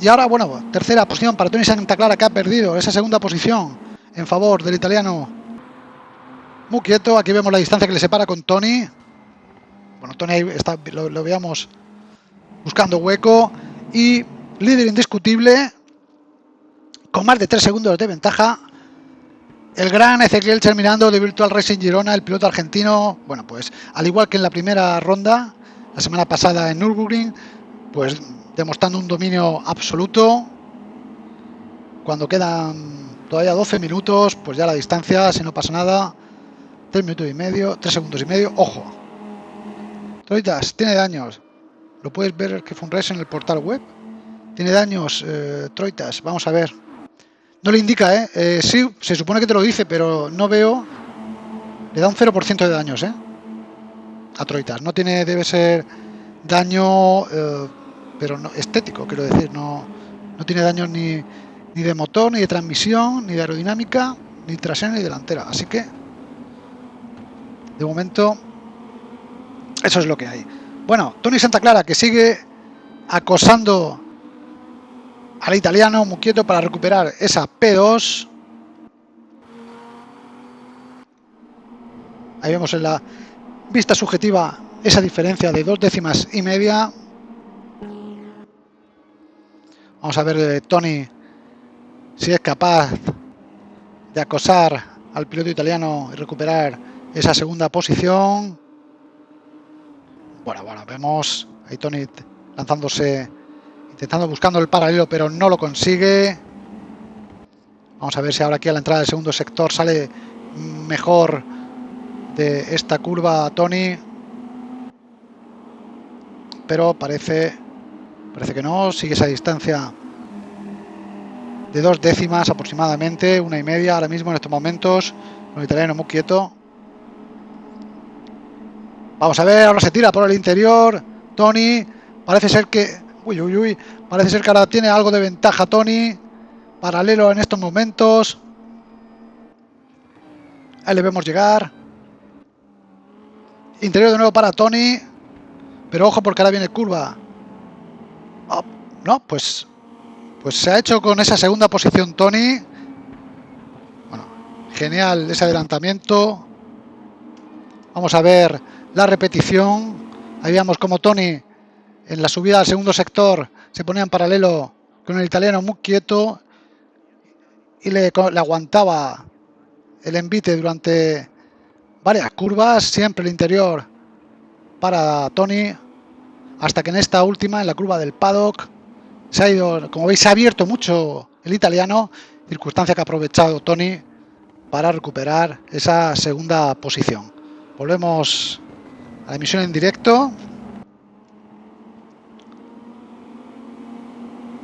y ahora, bueno, tercera posición para Tony Santa Clara que ha perdido esa segunda posición en favor del italiano muy quieto. Aquí vemos la distancia que le separa con Tony. Bueno, Tony está, lo, lo veamos buscando hueco y líder indiscutible con más de 3 segundos de ventaja. El gran Ezequiel terminando de Virtual Racing Girona, el piloto argentino, bueno, pues al igual que en la primera ronda, la semana pasada en Nürburgring, pues demostrando un dominio absoluto. Cuando quedan todavía 12 minutos, pues ya la distancia, si no pasa nada, 3 minutos y medio, 3 segundos y medio, ojo. Troitas, tiene daños. Lo puedes ver que race en el portal web. Tiene daños, eh, Troitas, vamos a ver. No le indica, ¿eh? ¿eh? Sí, se supone que te lo dice, pero no veo... Le da un 0% de daños, ¿eh? A Troitas. No tiene, debe ser daño... Eh, pero no, estético, quiero decir, no, no tiene daños ni, ni de motor, ni de transmisión, ni de aerodinámica, ni trasera ni delantera. Así que, de momento, eso es lo que hay. Bueno, Tony Santa Clara que sigue acosando al italiano muy quieto para recuperar esa P2. Ahí vemos en la vista subjetiva esa diferencia de dos décimas y media Vamos a ver eh, Tony si es capaz de acosar al piloto italiano y recuperar esa segunda posición. Bueno, bueno, vemos ahí Tony lanzándose, intentando buscando el paralelo, pero no lo consigue. Vamos a ver si ahora aquí a la entrada del segundo sector sale mejor de esta curva Tony. Pero parece Parece que no, sigue esa distancia de dos décimas aproximadamente, una y media ahora mismo en estos momentos, con el italiano muy quieto. Vamos a ver, ahora se tira por el interior, Tony, parece ser que, uy, uy, uy, parece ser que ahora tiene algo de ventaja Tony, paralelo en estos momentos. Ahí le vemos llegar. Interior de nuevo para Tony, pero ojo porque ahora viene curva. Oh, no, pues, pues se ha hecho con esa segunda posición Tony. Bueno, genial ese adelantamiento. Vamos a ver la repetición. Ahí veamos como Tony en la subida al segundo sector se ponía en paralelo con el italiano muy quieto y le, le aguantaba el envite durante varias curvas, siempre el interior para Tony hasta que en esta última, en la curva del paddock, se ha ido, como veis, se ha abierto mucho el italiano, circunstancia que ha aprovechado Tony para recuperar esa segunda posición. Volvemos a la emisión en directo.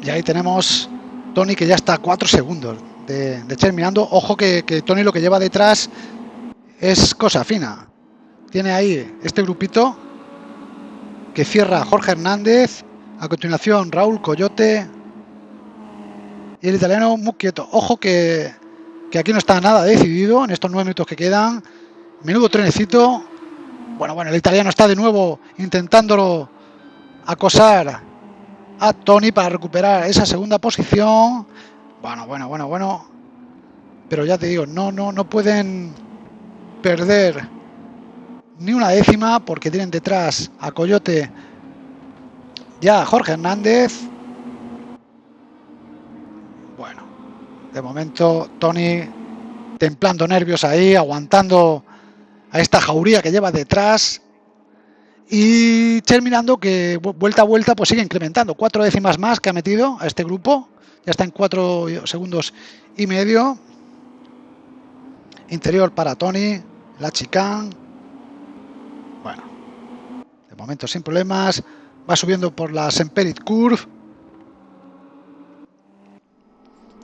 Y ahí tenemos Tony que ya está a 4 segundos de, terminando. Ojo que, que Tony lo que lleva detrás es cosa fina. Tiene ahí este grupito que cierra Jorge Hernández. A continuación Raúl Coyote. Y el italiano muy quieto. Ojo que, que aquí no está nada decidido en estos nueve minutos que quedan. Menudo trenecito. Bueno, bueno, el italiano está de nuevo intentándolo acosar a Tony para recuperar esa segunda posición. Bueno, bueno, bueno, bueno. Pero ya te digo, no, no, no pueden perder ni una décima porque tienen detrás a Coyote ya Jorge Hernández. Bueno, de momento Tony templando nervios ahí, aguantando a esta jauría que lleva detrás y terminando que vuelta a vuelta pues sigue incrementando. Cuatro décimas más que ha metido a este grupo. Ya está en cuatro segundos y medio. Interior para Tony, la chicane bueno, de momento sin problemas. Va subiendo por la Semperit Curve.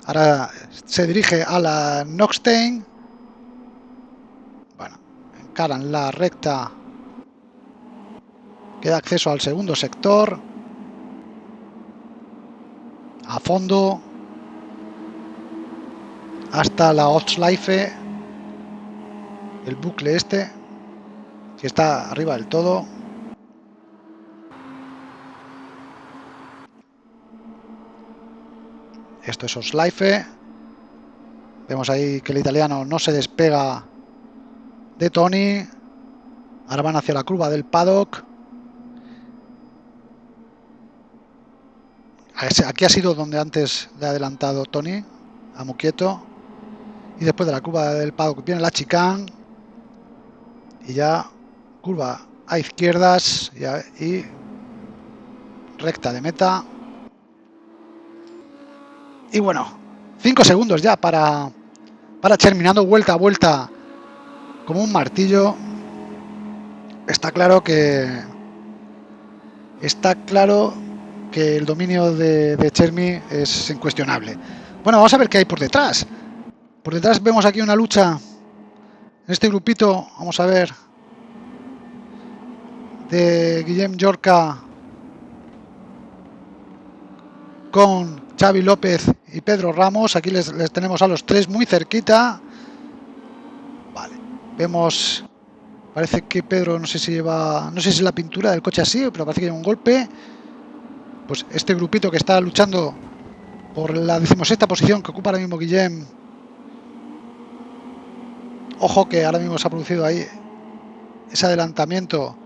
Ahora se dirige a la Noxtein. Bueno, encaran la recta que da acceso al segundo sector. A fondo. Hasta la Ostleife. El bucle este que está arriba del todo. Esto es Oslife. Vemos ahí que el italiano no se despega de Tony. Ahora van hacia la curva del paddock. Aquí ha sido donde antes le ha adelantado Tony, a Muquieto. Y después de la curva del paddock viene la chicane. Y ya curva a izquierdas y, recta de meta. Y bueno, 5 segundos ya para, para terminando vuelta a vuelta como un martillo. Está claro que está claro que el dominio de, de Chermi es incuestionable. Bueno, vamos a ver qué hay por detrás. Por detrás vemos aquí una lucha en este grupito. Vamos a ver de Guillem Yorca con Xavi López y Pedro Ramos. Aquí les, tenemos a los tres muy cerquita. Vale, vemos... Parece que Pedro, no sé si lleva... No sé si es la pintura del coche así, pero parece que lleva un golpe. Pues este grupito que está luchando por la decimosexta posición que ocupa ahora mismo Guillem. Ojo que ahora mismo se ha producido ahí ese adelantamiento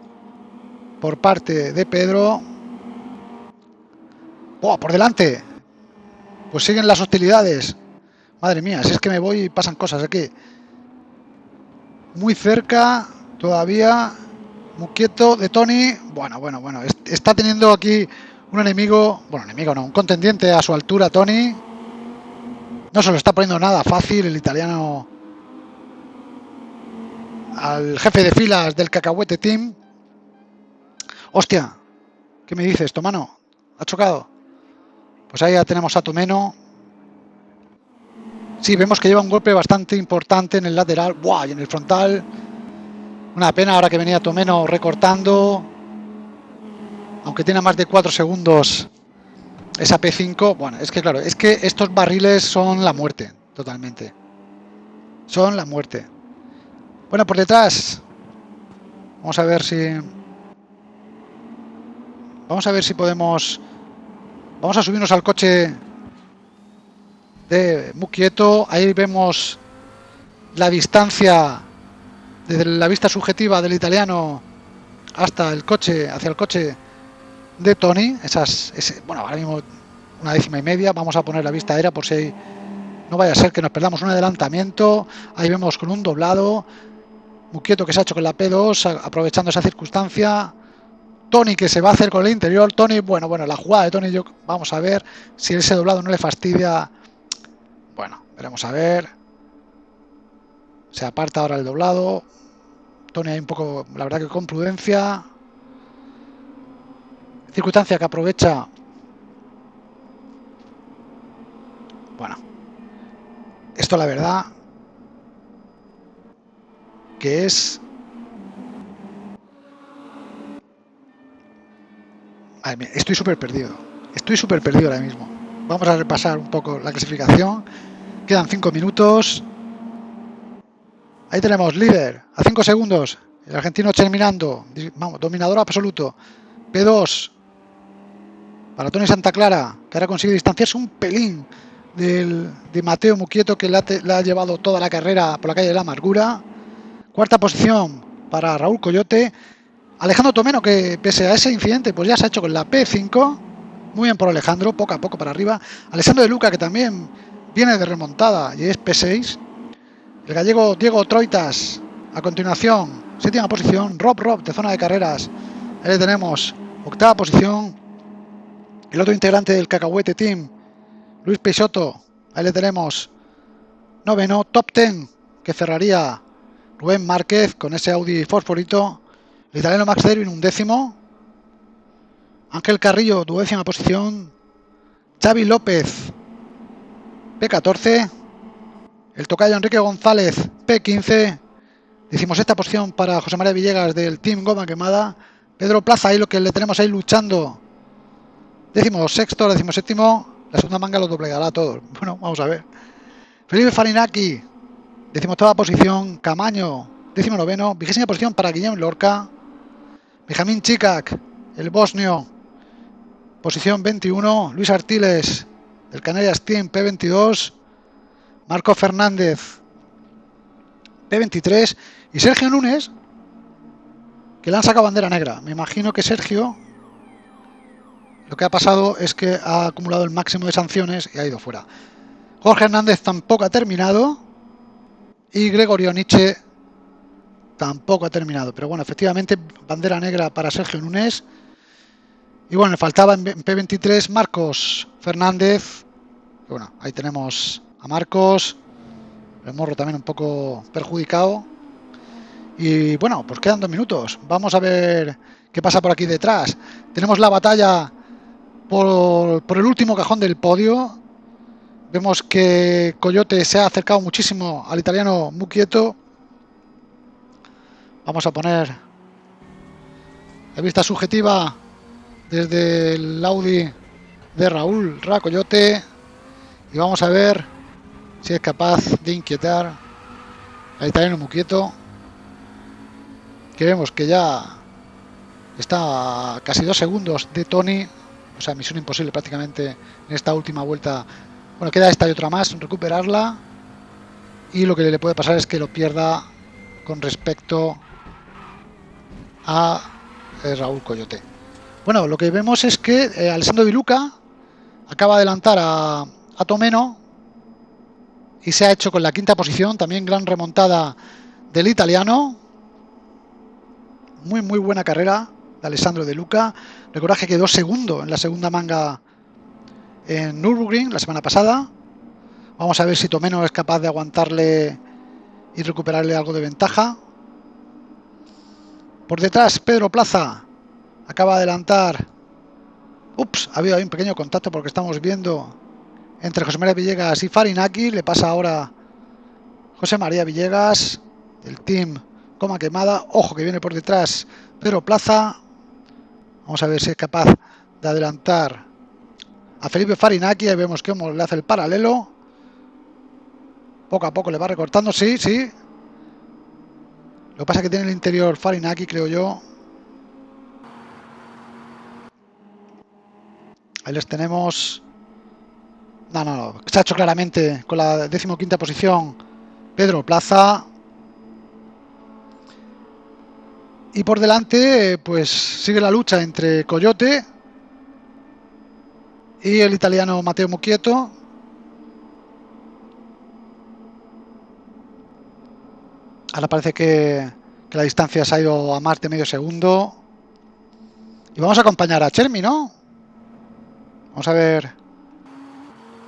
por parte de Pedro. ¡Oh, por delante! Pues siguen las hostilidades. Madre mía, si es que me voy y pasan cosas aquí. Muy cerca, todavía. Muy quieto de Tony. Bueno, bueno, bueno. Está teniendo aquí un enemigo. Bueno, enemigo no, un contendiente a su altura, Tony. No se lo está poniendo nada fácil el italiano al jefe de filas del cacahuete team. Hostia, ¿qué me dices, Tomano? ¿Ha chocado? Pues ahí ya tenemos a Tomeno. Sí, vemos que lleva un golpe bastante importante en el lateral. ¡Buah! Y en el frontal. Una pena ahora que venía Tomeno recortando. Aunque tiene más de 4 segundos esa P5. Bueno, es que claro, es que estos barriles son la muerte, totalmente. Son la muerte. Bueno, por detrás. Vamos a ver si Vamos a ver si podemos... Vamos a subirnos al coche de Muquieto. Ahí vemos la distancia desde la vista subjetiva del italiano hasta el coche, hacia el coche de Tony. Esas, bueno, ahora mismo una décima y media. Vamos a poner la vista aérea por si no vaya a ser que nos perdamos un adelantamiento. Ahí vemos con un doblado. Muquieto que se ha hecho con la P2, aprovechando esa circunstancia. Tony que se va a hacer con el interior. Tony, bueno, bueno, la jugada de Tony, yo vamos a ver si ese doblado no le fastidia. Bueno, veremos a ver. Se aparta ahora el doblado. Tony hay un poco, la verdad que con prudencia. Circunstancia que aprovecha. Bueno, esto la verdad que es estoy súper perdido. Estoy súper perdido ahora mismo. Vamos a repasar un poco la clasificación. Quedan 5 minutos. Ahí tenemos líder a 5 segundos. El argentino terminando. Vamos, dominador absoluto. P2 para Tony Santa Clara, que ahora consigue distanciarse un pelín de Mateo Muquieto, que le ha, ha llevado toda la carrera por la calle de la amargura. Cuarta posición para Raúl Coyote. Alejandro Tomeno, que pese a ese incidente, pues ya se ha hecho con la P5. Muy bien por Alejandro, poco a poco para arriba. Alessandro de Luca, que también viene de remontada y es P6. El gallego Diego Troitas, a continuación, séptima posición. Rob Rob, de zona de carreras. Ahí le tenemos, octava posición. El otro integrante del Cacahuete Team, Luis Peixoto. Ahí le tenemos, noveno. Top ten, que cerraría Rubén Márquez con ese Audi Fosforito. El italiano Max Derwin un décimo. Ángel Carrillo, duodécima posición. Xavi López, P14. El tocayo Enrique González, P15. Decimos esta posición para José María Villegas del Team Goma Quemada. Pedro Plaza, ahí lo que le tenemos ahí luchando. Décimo sexto, décimo séptimo. La segunda manga lo doblegará a todos. Bueno, vamos a ver. Felipe Farinaki, decimoctava posición. Camaño, décimo noveno. Vigésima posición para Guillermo Lorca. Benjamín Chikak, el bosnio, posición 21. Luis Artiles, del Canarias Team P22, Marco Fernández P23 y Sergio Núñez, que le han sacado bandera negra. Me imagino que Sergio lo que ha pasado es que ha acumulado el máximo de sanciones y ha ido fuera. Jorge Hernández tampoco ha terminado y Gregorio Nietzsche tampoco ha terminado. Pero bueno, efectivamente, bandera negra para Sergio Núñez. Y bueno, le faltaba en P23 Marcos Fernández. Bueno, ahí tenemos a Marcos. El morro también un poco perjudicado. Y bueno, pues quedan dos minutos. Vamos a ver qué pasa por aquí detrás. Tenemos la batalla por, por el último cajón del podio. Vemos que Coyote se ha acercado muchísimo al italiano Muquieto. Vamos a poner la vista subjetiva desde el Audi de Raúl Racoyote y vamos a ver si es capaz de inquietar. Al italiano Muquieto que vemos que ya está a casi dos segundos de Tony. O sea, misión imposible prácticamente en esta última vuelta. Bueno, queda esta y otra más, recuperarla. Y lo que le puede pasar es que lo pierda con respecto a eh, Raúl Coyote. Bueno, lo que vemos es que eh, Alessandro Di Luca acaba de adelantar a, Tomeno y se ha hecho con la quinta posición, también gran remontada del italiano. Muy, muy buena carrera de Alessandro De Luca. Recordad que quedó segundo en la segunda manga en Nürburgring la semana pasada. Vamos a ver si Tomeno es capaz de aguantarle y recuperarle algo de ventaja. Por detrás, Pedro Plaza acaba de adelantar. Ups, ha habido ahí un pequeño contacto porque estamos viendo entre José María Villegas y Farinaki. Le pasa ahora José María Villegas del team Coma Quemada. Ojo que viene por detrás Pedro Plaza. Vamos a ver si es capaz de adelantar a Felipe Farinaki. Ahí vemos cómo le hace el paralelo. Poco a poco le va recortando, sí, sí. Lo que pasa es que tiene el interior Farinaki, creo yo. Ahí les tenemos. No, no, no. Se ha hecho claramente con la decimoquinta posición Pedro Plaza. Y por delante, pues sigue la lucha entre Coyote y el italiano Matteo Muquieto. Ahora parece que, la distancia se ha ido a de medio segundo. Y vamos a acompañar a Chermi, ¿no? Vamos a ver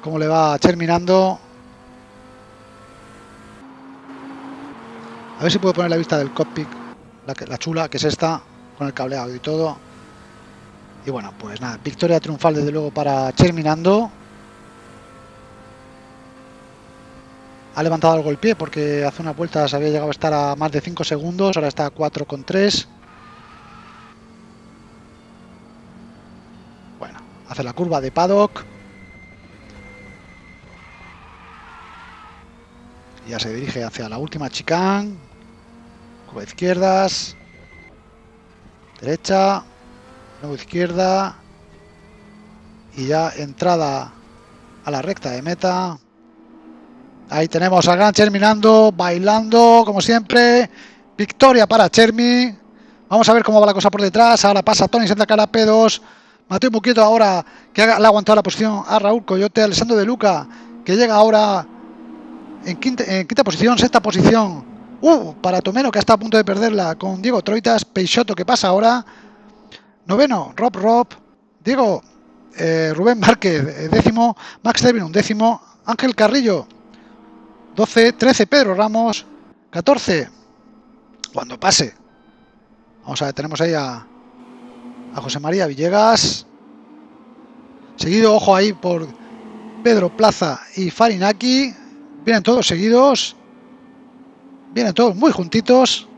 cómo le va terminando. A ver si puedo poner la vista del cockpit, la, la chula, que es esta, con el cableado y todo. Y bueno, pues nada, victoria triunfal desde luego para Cherminando. Ha levantado el pie porque hace una vuelta se había llegado a estar a más de 5 segundos, ahora está a 4,3. Bueno, hace la curva de paddock. Ya se dirige hacia la última chicane. Curva izquierdas. Derecha izquierda y ya entrada a la recta de meta. Ahí tenemos a Gran terminando, bailando como siempre. Victoria para Chermi. Vamos a ver cómo va la cosa por detrás. Ahora pasa Tony Santa Cara P2. Mateo Muquieto ahora que le ha aguantado la posición a Raúl Coyote. Alessandro de Luca que llega ahora en quinta, posición, sexta posición. Uh, para Tomeno que está a punto de perderla con Diego Troitas. Peixoto que pasa ahora. Noveno, Rob Rob. Diego, eh, Rubén Márquez, eh, décimo. Max Levin, un décimo. Ángel Carrillo, 12. 13, Pedro Ramos. 14. Cuando pase. Vamos a ver, tenemos ahí a, a José María Villegas. Seguido, ojo ahí por Pedro Plaza y Farinaki. Vienen todos seguidos. Vienen todos muy juntitos.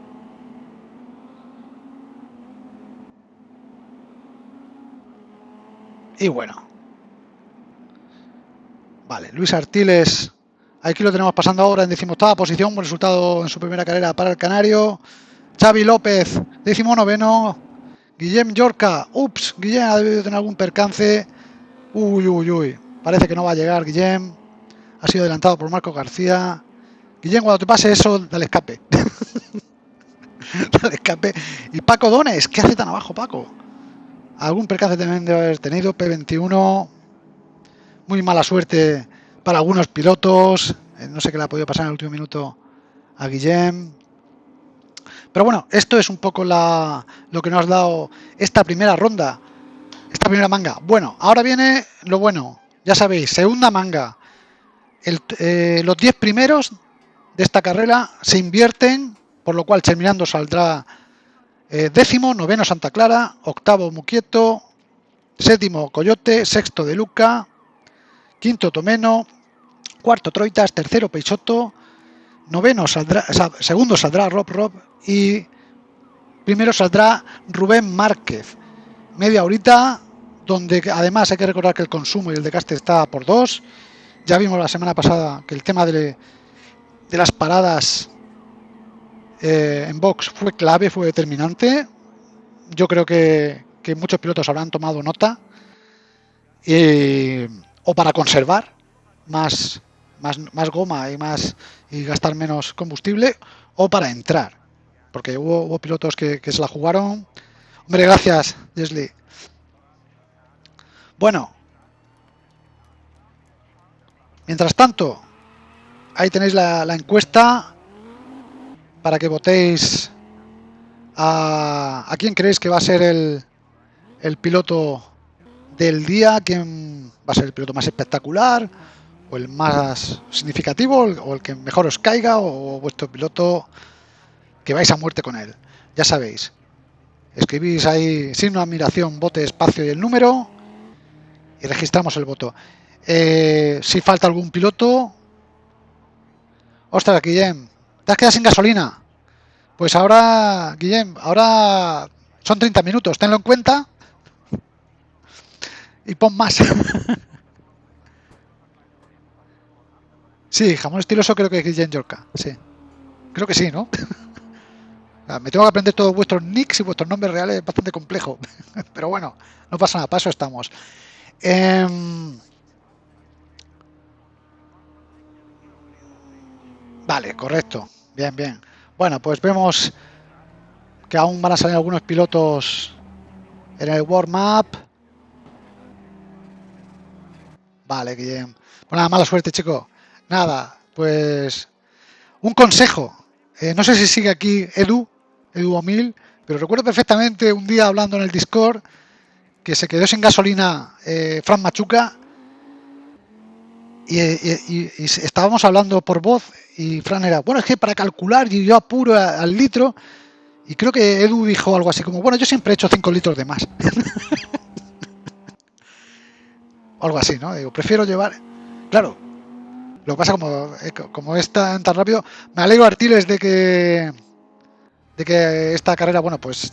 Y bueno. Vale, Luis Artiles. Aquí lo tenemos pasando ahora en decimoctava posición. Buen resultado en su primera carrera para el Canario. Xavi López, décimo noveno. Guillem Yorca. Ups, Guillem ha debido tener algún percance. Uy, uy, uy. Parece que no va a llegar Guillem. Ha sido adelantado por Marco García. Guillem, cuando te pase eso, dale escape. dale escape. Y Paco Dones, ¿qué hace tan abajo, Paco? Algún percance también debe haber tenido. P21. Muy mala suerte para algunos pilotos. Eh, no sé qué le ha podido pasar en el último minuto a Guillem. Pero bueno, esto es un poco la, lo que nos ha dado esta primera ronda, esta primera manga. Bueno, ahora viene lo bueno. Ya sabéis, segunda manga. Eh, los 10 primeros de esta carrera se invierten, por lo cual terminando saldrá eh, décimo, noveno Santa Clara, octavo Muquieto, séptimo Coyote, sexto De Luca, quinto Tomeno, cuarto Troitas, tercero Peixoto, noveno saldrá, segundo saldrá Rob Rob y primero saldrá Rubén Márquez. Media horita, donde además hay que recordar que el consumo y el decaste está por dos. Ya vimos la semana pasada que el tema de, las paradas eh, en box fue clave, fue determinante. Yo creo que, muchos pilotos habrán tomado nota. o para conservar más, más, más goma y más y gastar menos combustible o para entrar. Porque hubo, pilotos que, se la jugaron. Hombre, gracias, Leslie. Bueno. Mientras tanto, ahí tenéis la, encuesta para que votéis a, a, quién creéis que va a ser el, el piloto del día, quién va a ser el piloto más espectacular, o el más significativo o el que mejor os caiga o vuestro piloto que vais a muerte con él. Ya sabéis. Escribís ahí signo admiración, bote, espacio y el número y registramos el voto. Eh, si falta algún piloto... Ostras, Guillem, te has quedado sin gasolina. Pues ahora, Guillem, ahora son 30 minutos, tenlo en cuenta y pon más. Sí, jamón estiloso creo que es Guillén Yorka, sí. Creo que sí, ¿no? Me tengo que aprender todos vuestros nicks y vuestros nombres reales, es bastante complejo. Pero bueno, no pasa nada, paso estamos. Em, vale, correcto. Bien, bien. Bueno, pues vemos que aún van a salir algunos pilotos en el warm-up. Vale, Guillem. Bueno, mala suerte, chico. Nada, pues un consejo. Eh, no sé si sigue aquí Edu, Edu Omil, pero recuerdo perfectamente un día hablando en el Discord que se quedó sin gasolina eh, Fran Machuca y, estábamos hablando por voz y Fran era, bueno, es que para calcular y yo apuro al litro y creo que Edu dijo algo así como, bueno, yo siempre he hecho 5 litros de más. algo así, ¿no? Digo, prefiero llevar... Claro, lo que pasa, como, eh, como es tan, rápido, me alegro, Artiles, de que, de que esta carrera, bueno, pues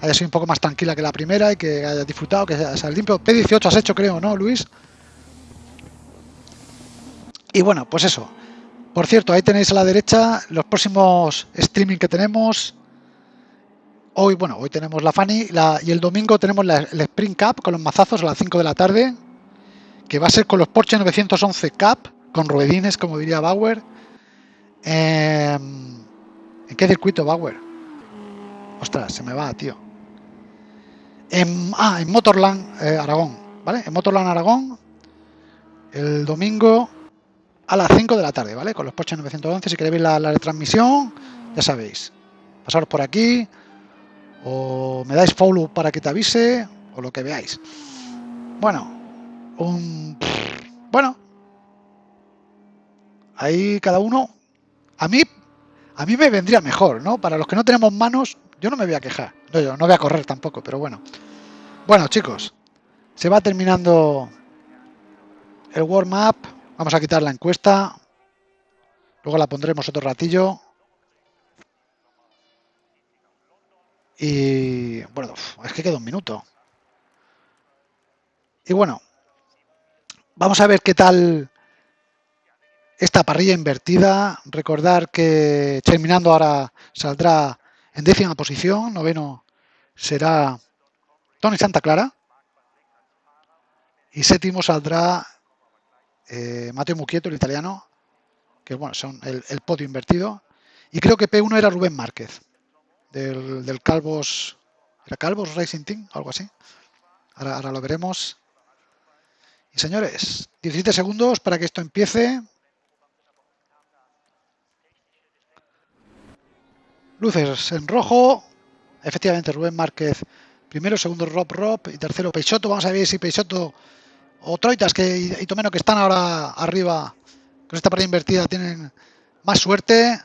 haya sido un poco más tranquila que la primera y que haya disfrutado, que sea limpio. P18 has hecho, creo, ¿no, Luis? Y bueno, pues eso. Por cierto, ahí tenéis a la derecha los próximos streaming que tenemos. Hoy, bueno, hoy tenemos la Fanny y el domingo tenemos la, el Spring Cup con los mazazos a las 5 de la tarde, que va a ser con los Porsche 911 Cup con ruedines, como diría Bauer. Em, ¿En qué circuito Bauer? Ostras, se me va, tío. En, ah, en Motorland eh, Aragón, ¿vale? En Motorland Aragón, el domingo a las 5 de la tarde, ¿vale? Con los Porsche 911, si queréis ver la, la retransmisión, ya sabéis. Pasaros por aquí, o me dais follow para que te avise, o lo que veáis. Bueno, un... Bueno, Ahí cada uno, a mí, a mí me vendría mejor, ¿no? Para los que no tenemos manos, yo no me voy a quejar. No, yo no voy a correr tampoco, pero bueno. Bueno, chicos, se va terminando el warm-up. Vamos a quitar la encuesta. Luego la pondremos otro ratillo. Y bueno, es que queda un minuto. Y bueno, vamos a ver qué tal esta parrilla invertida. Recordar que terminando ahora saldrá en décima posición, noveno será Tony Santa Clara y séptimo saldrá eh, Mateo Muquieto, el italiano, que bueno, son el, podio invertido. Y creo que P1 era Rubén Márquez, del, del Calvos, ¿era Calvos Racing Team? Algo así. Ahora, ahora lo veremos. Y señores, 17 segundos para que esto empiece. Luces en rojo. Efectivamente, Rubén Márquez primero, segundo Rob Rob y tercero Peixoto. Vamos a ver si Peixoto o Troitas que, y Tomeno que están ahora arriba con esta pared invertida tienen más suerte.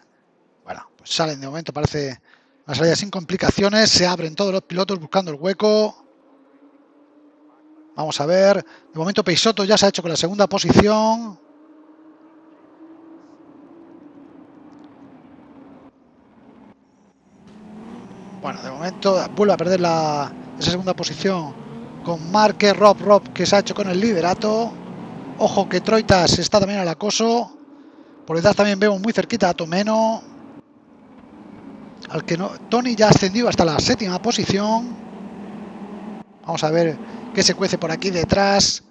Bueno, pues salen de momento, parece la salida sin complicaciones. Se abren todos los pilotos buscando el hueco. Vamos a ver. De momento Peixoto ya se ha hecho con la segunda posición. Bueno, de momento vuelve a perder la, esa segunda posición con Marque Rob Rob que se ha hecho con el liderato. Ojo que Troitas está también al acoso. Por detrás también vemos muy cerquita a Tomeno. Al que no, Tony ya ha ascendido hasta la séptima posición. Vamos a ver qué se cuece por aquí detrás.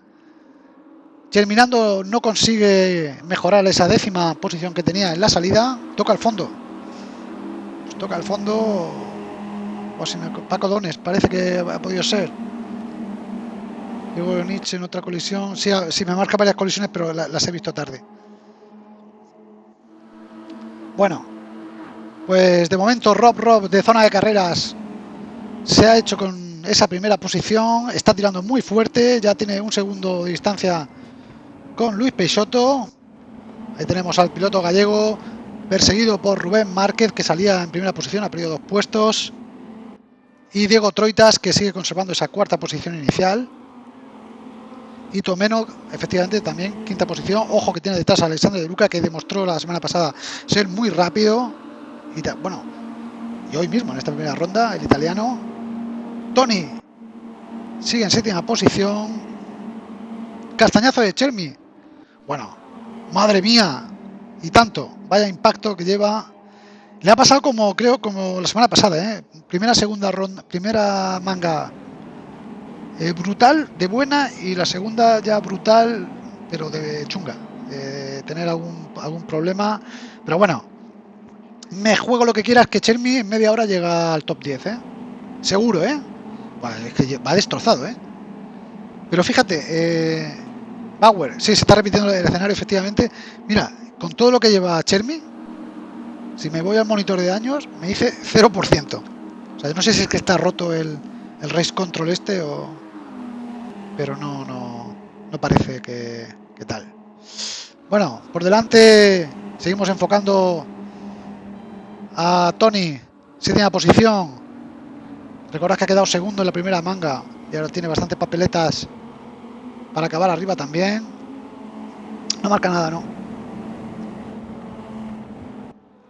Terminando no consigue mejorar esa décima posición que tenía en la salida. Toca el fondo. Toca el fondo. O si me, Paco Dones, parece que ha podido ser. Luego Nietzsche en otra colisión. Sí, me marca varias colisiones, pero las he visto tarde. Bueno, pues de momento Rob Rob de zona de carreras se ha hecho con esa primera posición. Está tirando muy fuerte. Ya tiene un segundo de distancia con Luis Peixoto. Ahí tenemos al piloto gallego perseguido por Rubén Márquez que salía en primera posición, ha perdido dos puestos. Y Diego Troitas que sigue conservando esa cuarta posición inicial y Tomeno, efectivamente, también quinta posición. Ojo que tiene detrás a Alexander de Luca, que demostró la semana pasada ser muy rápido. Y bueno, y hoy mismo en esta primera ronda, el italiano. Tony sigue en séptima posición. Castañazo de Chermi. Bueno, madre mía, y tanto. Vaya impacto que lleva. Le ha pasado como, creo, como la semana pasada, ¿eh? Primera, segunda ronda, primera manga eh, brutal, de buena, y la segunda ya brutal, pero de chunga, tener algún, algún problema. Pero bueno, me juego lo que quieras que Chermi en media hora llega al top 10, ¿eh? Seguro, ¿eh? es que va destrozado, ¿eh? Pero fíjate, eh, Bauer, sí, se está repitiendo el escenario efectivamente. Mira, con todo lo que lleva Chermi, si me voy al monitor de años, me dice 0%. O sea, no sé si es que está roto el, race control este o, pero no, no, no parece que, tal. Bueno, por delante seguimos enfocando a Tony, séptima posición. Recordad que ha quedado segundo en la primera manga y ahora tiene bastantes papeletas para acabar arriba también. No marca nada, ¿no?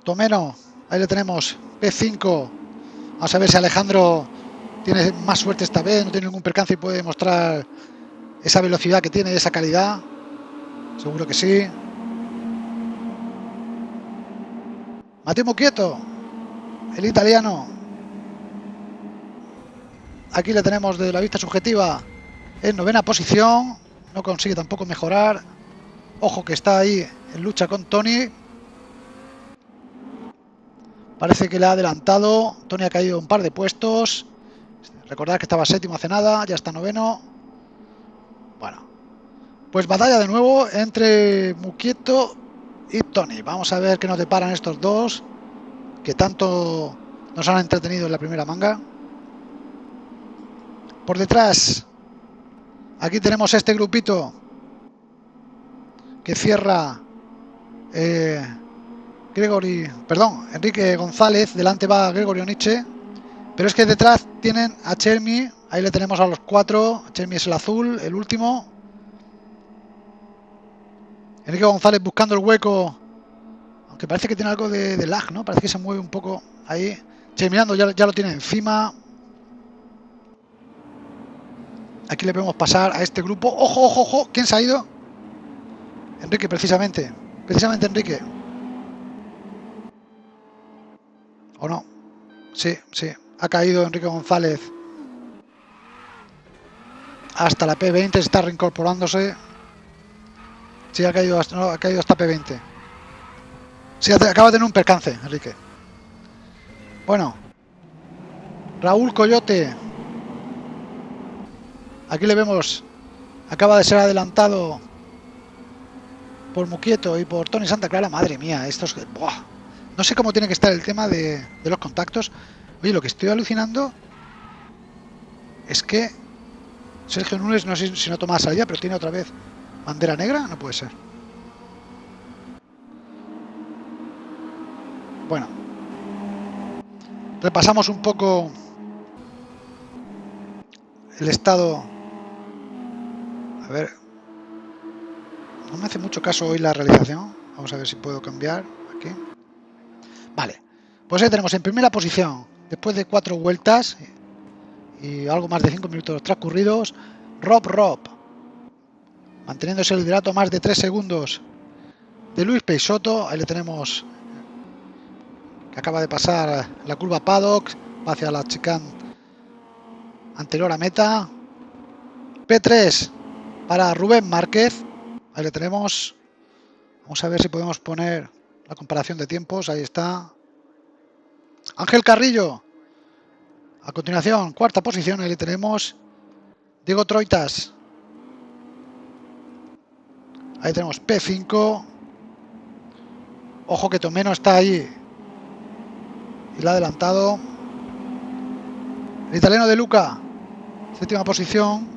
Tomeno, ahí le tenemos, P5. Vamos a ver si Alejandro tiene más suerte esta vez, no tiene ningún percance y puede demostrar esa velocidad que tiene, esa calidad. Seguro que sí. Matemo quieto, el italiano. Aquí le tenemos de la vista subjetiva en novena posición. No consigue tampoco mejorar. Ojo que está ahí en lucha con Tony. Parece que le ha adelantado. Tony ha caído un par de puestos. Recordad que estaba séptimo hace nada, ya está noveno. Bueno, pues batalla de nuevo entre Muquieto y Tony. Vamos a ver qué nos deparan estos dos, que tanto nos han entretenido en la primera manga. Por detrás, aquí tenemos este grupito que cierra eh, Gregory, perdón, Enrique González, delante va Gregorio Nietzsche pero es que detrás tienen a Chermi, ahí le tenemos a los cuatro, Chermi es el azul, el último. Enrique González buscando el hueco, aunque parece que tiene algo de, lag, ¿no? Parece que se mueve un poco ahí. Cherminando ya, ya lo tiene encima. Aquí le vemos pasar a este grupo. ¡Ojo, ojo, ojo! ¿Quién se ha ido? Enrique, precisamente. Precisamente Enrique. ¿O no? Sí, sí ha caído Enrique González hasta la P20, está reincorporándose. Sí, ha caído, hasta, ha caído hasta P20. Sí, acaba de tener un percance, Enrique. Bueno. Raúl Coyote. Aquí le vemos. Acaba de ser adelantado por Muquieto y por Tony Santa Clara. Madre mía, estos... No sé cómo tiene que estar el tema de, los contactos. Oye, lo que estoy alucinando es que Sergio Núñez, no sé si no toma salida, pero tiene otra vez bandera negra. No puede ser. Bueno, repasamos un poco el estado. A ver, no me hace mucho caso hoy la realización. Vamos a ver si puedo cambiar aquí. Vale, pues ahí tenemos en primera posición, después de cuatro vueltas y algo más de cinco minutos transcurridos, Rob Rob, manteniéndose el liderato más de tres segundos de Luis Peixoto. Ahí le tenemos que acaba de pasar la curva Paddock hacia la chicane anterior a meta. P3 para Rubén Márquez. Ahí le tenemos. Vamos a ver si podemos poner la comparación de tiempos. Ahí está. Ángel Carrillo. A continuación, cuarta posición. Ahí le tenemos. Diego Troitas. Ahí tenemos P5. Ojo que Tomeno está ahí. Y la ha adelantado. El italiano de Luca. Séptima posición.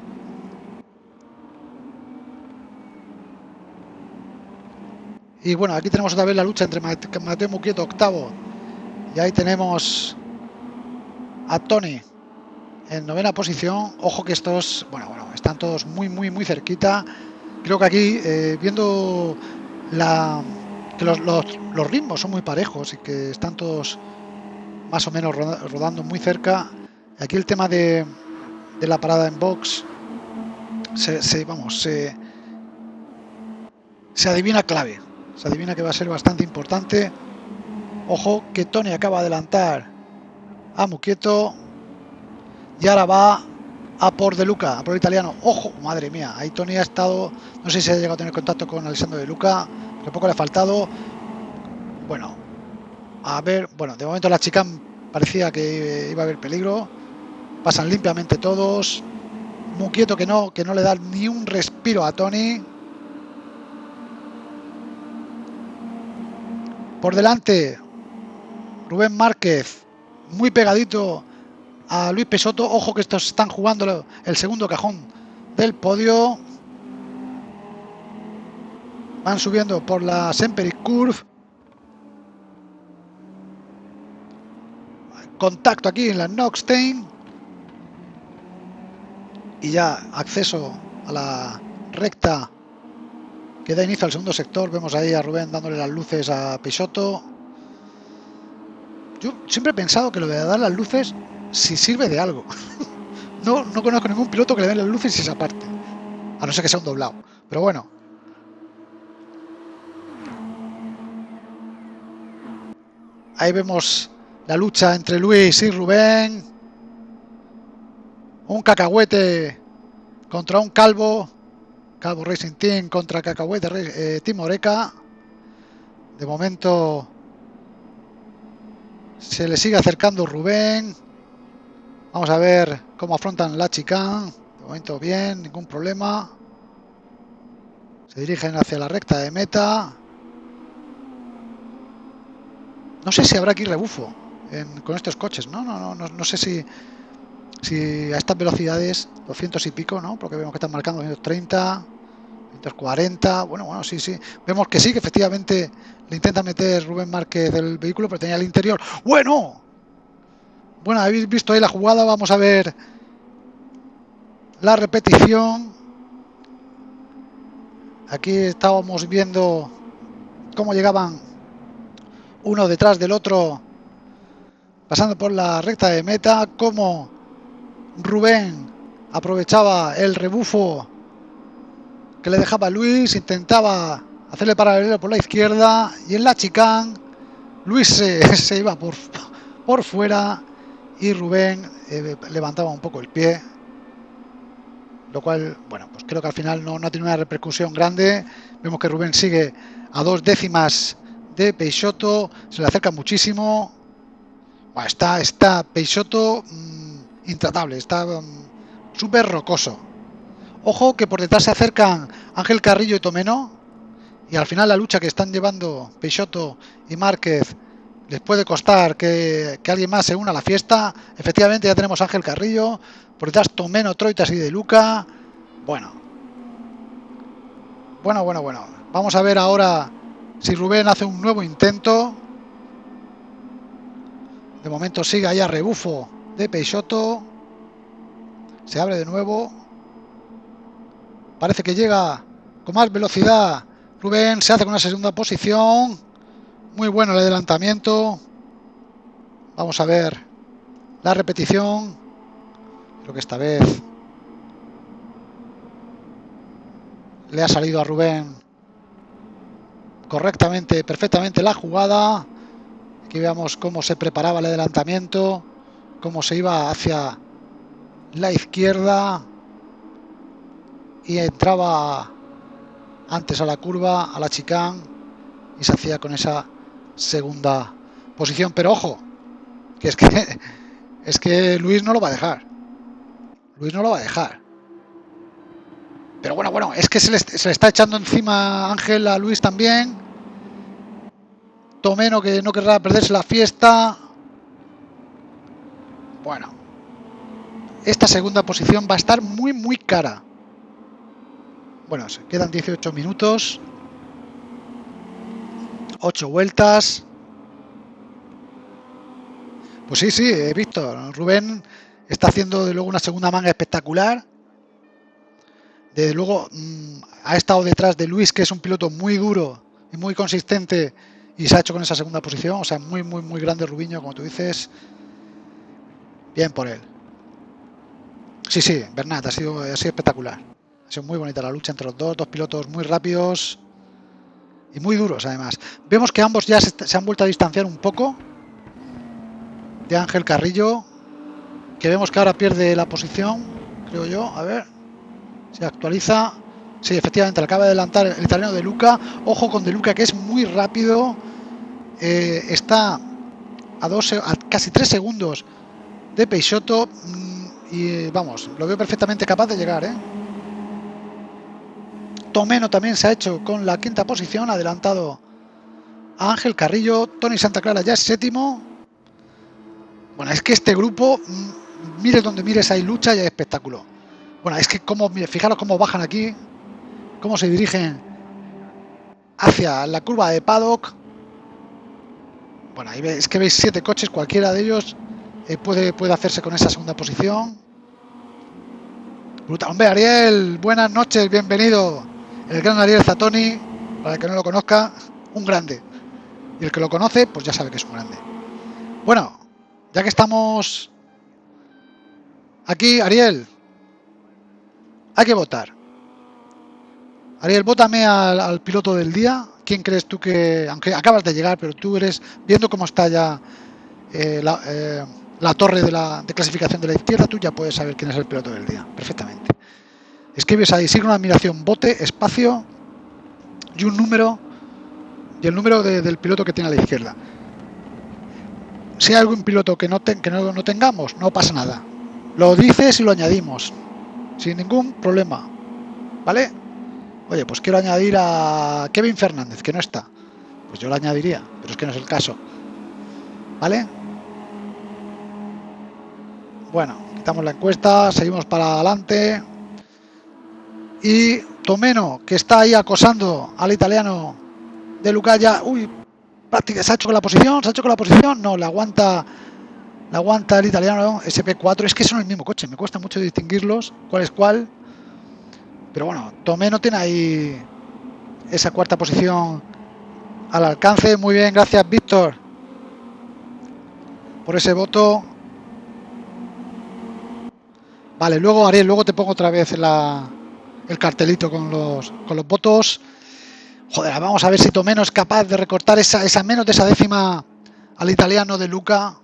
Y bueno, aquí tenemos otra vez la lucha entre Mateo Muquieto, octavo. Y ahí tenemos a Tony en novena posición. Ojo que estos, bueno, bueno, están todos muy, muy, muy cerquita. Creo que aquí, eh, viendo la, que los, los, los, ritmos son muy parejos y que están todos más o menos rodando muy cerca. Aquí el tema de, de la parada en box se, se vamos, se, se adivina clave. Se adivina que va a ser bastante importante. Ojo que Tony acaba de adelantar a Muquieto. Y ahora va a por De Luca, a por el italiano. Ojo, madre mía, ahí Tony ha estado, no sé si ha llegado a tener contacto con Alessandro De Luca, que poco le ha faltado. Bueno, a ver, bueno, de momento la chica parecía que iba a haber peligro. Pasan limpiamente todos. Muquieto que no, que no le da ni un respiro a Tony. Por delante, Rubén Márquez, muy pegadito a Luis Pesoto. Ojo que estos están jugando el segundo cajón del podio. Van subiendo por la Semperich Curve. Contacto aquí en la Noxtein. Y ya acceso a la recta que da inicio al segundo sector. Vemos ahí a Rubén dándole las luces a Peixoto. Yo siempre he pensado que lo de dar las luces si sirve de algo. no, no conozco ningún piloto que le den las luces y esa parte. A no ser que sea un doblado. Pero bueno. Ahí vemos la lucha entre Luis y Rubén. Un cacahuete contra un calvo. Calvo Racing Team contra Cacahuete eh, Team Oreca. De momento se le sigue acercando Rubén. Vamos a ver cómo afrontan la chicane. De momento bien, ningún problema. Se dirigen hacia la recta de meta. No sé si habrá aquí rebufo con estos coches. No, no, no, no sé si, si a estas velocidades, 200 y pico, ¿no? Porque vemos que están marcando 230, 240, bueno, bueno, sí, sí. Vemos que sí, que efectivamente le intenta meter Rubén Márquez del vehículo, pero tenía el interior. ¡Bueno! Bueno, habéis visto ahí la jugada, vamos a ver la repetición. Aquí estábamos viendo cómo llegaban uno detrás del otro, pasando por la recta de meta, cómo Rubén aprovechaba el rebufo que le dejaba Luis, intentaba hacerle paralelo por la izquierda y en la chicane Luis se, se iba por, por fuera y Rubén eh, levantaba un poco el pie. lo cual, bueno, pues creo que al final no, no tenido una repercusión grande. Vemos que Rubén sigue a dos décimas de Peixoto, se le acerca muchísimo. Está, está Peixoto mmm, intratable, está mmm, súper rocoso. Ojo que por detrás se acercan Ángel Carrillo y Tomeno. Y al final la lucha que están llevando Peixoto y Márquez les puede costar que, que, alguien más se una a la fiesta. Efectivamente ya tenemos Ángel Carrillo, por detrás Tomeno, Troitas y De Luca. Bueno. Bueno, bueno, bueno. Vamos a ver ahora si Rubén hace un nuevo intento. De momento sigue allá rebufo de Peixoto. Se abre de nuevo. Parece que llega con más velocidad. Rubén se hace con una segunda posición. Muy bueno el adelantamiento. Vamos a ver la repetición. Creo que esta vez le ha salido a Rubén correctamente, perfectamente la jugada. Aquí veamos cómo se preparaba el adelantamiento, cómo se iba hacia la izquierda y entraba antes a la curva, a la chicán y se hacía con esa segunda posición. Pero ojo, que es que es que Luis no lo va a dejar. Luis no lo va a dejar. Pero bueno, bueno, es que se le, se le está echando encima Ángel a Luis también. Tomeno que no querrá perderse la fiesta. Bueno, esta segunda posición va a estar muy, muy cara. Bueno, se quedan 18 minutos. 8 vueltas. Pues sí, sí, he visto. Rubén está haciendo de luego una segunda manga espectacular. Desde luego mmm, ha estado detrás de Luis, que es un piloto muy duro y muy consistente y se ha hecho con esa segunda posición. O sea, muy, muy, muy grande Rubiño, como tú dices. Bien por él. Sí, sí, Bernat, ha sido, espectacular. Ha sido muy bonita la lucha entre los dos, dos pilotos muy rápidos y muy duros además. Vemos que ambos ya se, han vuelto a distanciar un poco de Ángel Carrillo, que vemos que ahora pierde la posición, creo yo, a ver, se actualiza, sí, efectivamente, acaba de adelantar el italiano de Luca, ojo con de Luca que es muy rápido, eh, está a casi tres segundos de Peixoto mm, y vamos, lo veo perfectamente capaz de llegar, ¿eh? Tomeno también se ha hecho con la quinta posición, adelantado a Ángel Carrillo, Tony Santa Clara ya es séptimo. Bueno, es que este grupo, mm, mires donde mires, hay lucha y hay espectáculo. Bueno, es que como, fijaros cómo bajan aquí, cómo se dirigen hacia la curva de paddock. Bueno, ahí es que veis siete coches, cualquiera de ellos eh, puede, puede hacerse con esa segunda posición. Brutal. Hombre, Ariel, buenas noches, bienvenido el gran Ariel Zatoni, para el que no lo conozca, un grande. Y el que lo conoce, pues ya sabe que es un grande. Bueno, ya que estamos aquí, Ariel, hay que votar. Ariel, vótame al, al, piloto del día. ¿Quién crees tú que, aunque acabas de llegar, pero tú eres, viendo cómo está ya eh, la, eh, la, torre de, la, de clasificación de la izquierda, tú ya puedes saber quién es el piloto del día, perfectamente. Escribes ahí, sigue una admiración, bote, espacio y un número y el número de, del piloto que tiene a la izquierda. Si hay algún piloto que no, que no tengamos, no pasa nada. Lo dices y lo añadimos, sin ningún problema. ¿Vale? Oye, pues quiero añadir a Kevin Fernández, que no está. Pues yo lo añadiría, pero es que no es el caso. ¿Vale? Bueno, quitamos la encuesta, seguimos para adelante. Y Tomeno que está ahí acosando al italiano de Lucaya uy prácticamente se ha hecho con la posición se ha hecho con la posición. No la aguanta la aguanta el italiano SP4 es que son el mismo coche me cuesta mucho distinguirlos cuál es cuál. Pero bueno Tomeno tiene ahí esa cuarta posición al alcance. Muy bien gracias Víctor por ese voto vale luego Ariel luego te pongo otra vez el cartelito con los, con los votos. Joder, vamos a ver si Tomeno es capaz de recortar esa, esa menos de esa décima al italiano de Luca.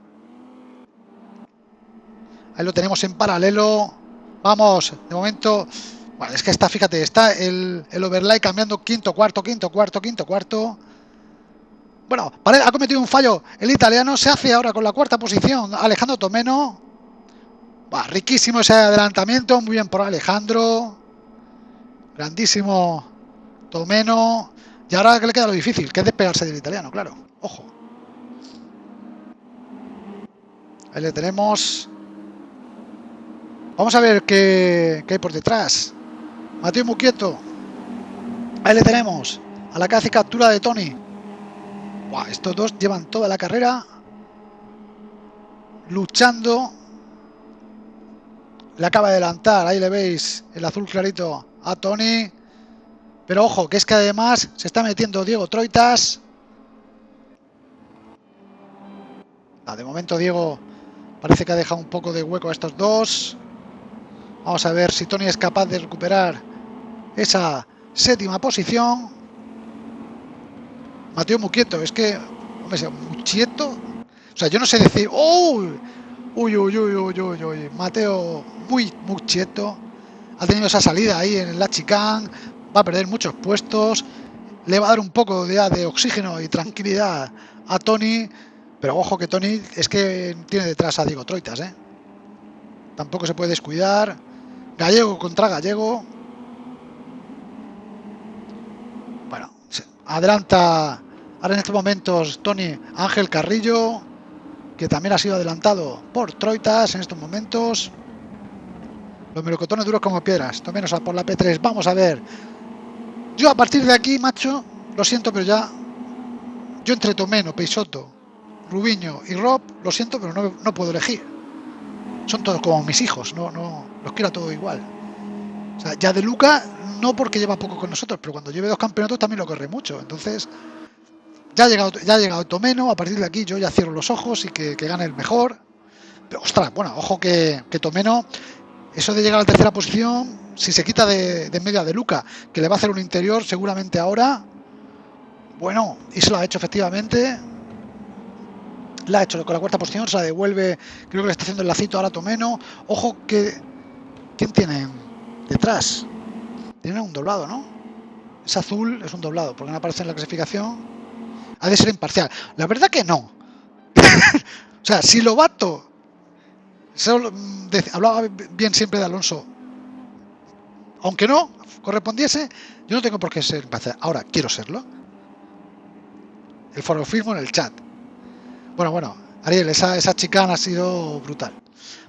Ahí lo tenemos en paralelo. Vamos, de momento... Bueno, es que está, fíjate, está el, el overlay cambiando quinto, cuarto, quinto, cuarto, quinto, cuarto. Bueno, ha cometido un fallo el italiano. Se hace ahora con la cuarta posición Alejandro Tomeno. Riquísimo ese adelantamiento. Muy bien por Alejandro. Grandísimo Tomeno. Y ahora que le queda lo difícil, que es despegarse del italiano, claro. Ojo. Ahí le tenemos. Vamos a ver qué, qué hay por detrás. Mateo Muquieto. Ahí le tenemos. A la hace captura de Tony. estos dos llevan toda la carrera luchando. Le acaba de adelantar. Ahí le veis el azul clarito a Tony. Pero ojo, que es que además se está metiendo Diego Troitas. Ah, de momento Diego parece que ha dejado un poco de hueco a estos dos. Vamos a ver si Tony es capaz de recuperar esa séptima posición. Mateo Muquieto, es que, hombre, Muchieto. O sea, yo no sé decir, ¡oh! Uy, uy, uy, uy, uy, uy. Mateo muy Muchieto. Ha tenido esa salida ahí en la chicane. Va a perder muchos puestos. Le va a dar un poco de, de oxígeno y tranquilidad a Tony. Pero ojo que Tony es que tiene detrás a Diego Troitas, ¿eh? Tampoco se puede descuidar. Gallego contra Gallego. Bueno, adelanta ahora en estos momentos Tony Ángel Carrillo, que también ha sido adelantado por Troitas en estos momentos. Los melocotones duros como piedras, menos por la P3. Vamos a ver. Yo a partir de aquí, macho, lo siento, pero ya. Yo entre Tomeno, Peisoto, Rubiño y Rob, lo siento, pero no, no puedo elegir son todos como mis hijos, no, no, los quiero a todo igual. Ya de Luca, no porque lleva poco con nosotros, pero cuando lleve dos campeonatos también lo corre mucho. Entonces, ya ha llegado, ya llegado Tomeno, a partir de aquí yo ya cierro los ojos y que, gane el mejor. Pero ostras, bueno, ojo que, que, Tomeno, eso de llegar a la tercera posición, si se quita de, de media de Luca, que le va a hacer un interior seguramente ahora, bueno, y se lo ha hecho efectivamente, la ha hecho con la cuarta posición, se la devuelve, creo que le está haciendo el lacito ahora Tomeno. Ojo que... ¿Quién tiene detrás? Tiene un doblado, ¿no? Es azul, es un doblado, porque no aparece en la clasificación. Ha de ser imparcial. La verdad que no. o sea, si Lobato mm, hablaba bien siempre de Alonso, aunque no correspondiese, yo no tengo por qué ser imparcial. Ahora, quiero serlo. El forofismo en el chat. Bueno, bueno, Ariel, esa, esa chicana ha sido brutal.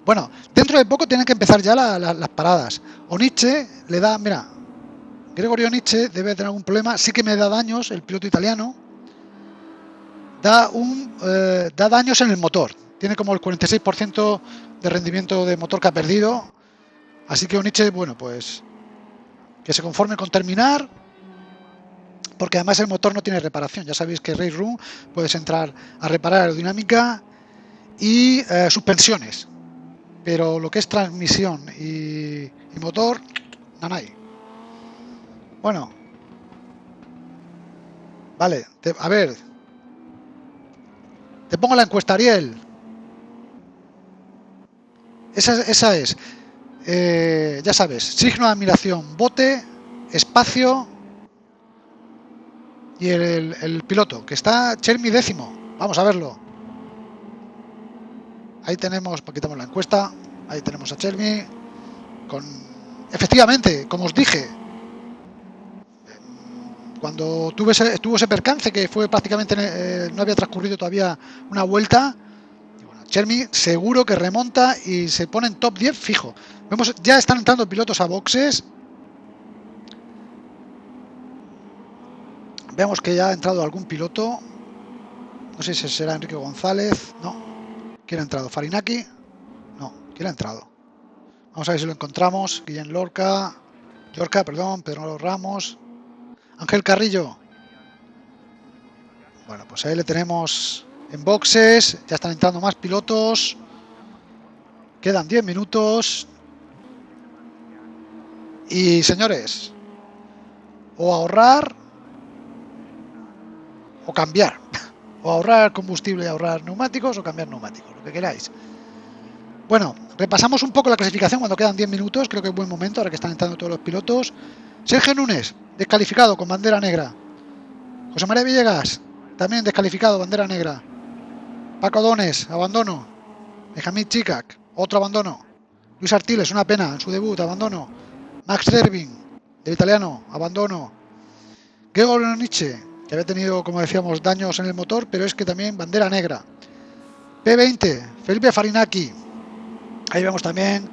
Bueno, dentro de poco tienen que empezar ya las paradas. O Nietzsche le da, mira, Gregorio Nietzsche debe tener algún problema, sí que me da daños, el piloto italiano, da, un, eh, da daños en el motor. Tiene como el 46% de rendimiento de motor que ha perdido. Así que Oniche, bueno, pues que se conforme con terminar porque además el motor no tiene reparación. Ya sabéis que Race Room puedes entrar a reparar aerodinámica y eh, suspensiones, pero lo que es transmisión y, motor, no hay. Bueno, vale, a ver, te pongo la encuesta, Ariel. Esa, esa es, eh, ya sabes, signo de admiración, bote, espacio, y el, piloto, que está Chermi décimo. Vamos a verlo. Ahí tenemos, quitamos la encuesta, ahí tenemos a Chermi con... Efectivamente, como os dije, cuando tuve ese, tuvo ese percance que fue prácticamente, eh, no había transcurrido todavía una vuelta, Chermi seguro que remonta y se pone en top 10 fijo. Vemos, ya están entrando pilotos a boxes, Veamos que ya ha entrado algún piloto. No sé si será Enrique González. No. ¿Quién ha entrado? ¿Farinaki? No. ¿Quién ha entrado? Vamos a ver si lo encontramos. Guillén Lorca. Lorca, perdón. Pedro Ramos. Ángel Carrillo. Bueno, pues ahí le tenemos en boxes. Ya están entrando más pilotos. Quedan 10 minutos. Y señores, o ahorrar o cambiar, o ahorrar combustible y ahorrar neumáticos, o cambiar neumáticos, lo que queráis. Bueno, repasamos un poco la clasificación cuando quedan 10 minutos, creo que es buen momento, ahora que están entrando todos los pilotos. Sergio Núñez, descalificado con bandera negra. José María Villegas, también descalificado, bandera negra. Paco Dones, abandono. Benjamín Chicac, otro abandono. Luis Artiles, una pena, en su debut, abandono. Max Dervin, del italiano, abandono. Gregor Nietzsche, que había tenido, como decíamos, daños en el motor, pero es que también bandera negra. P20, Felipe Farinaki. Ahí vemos también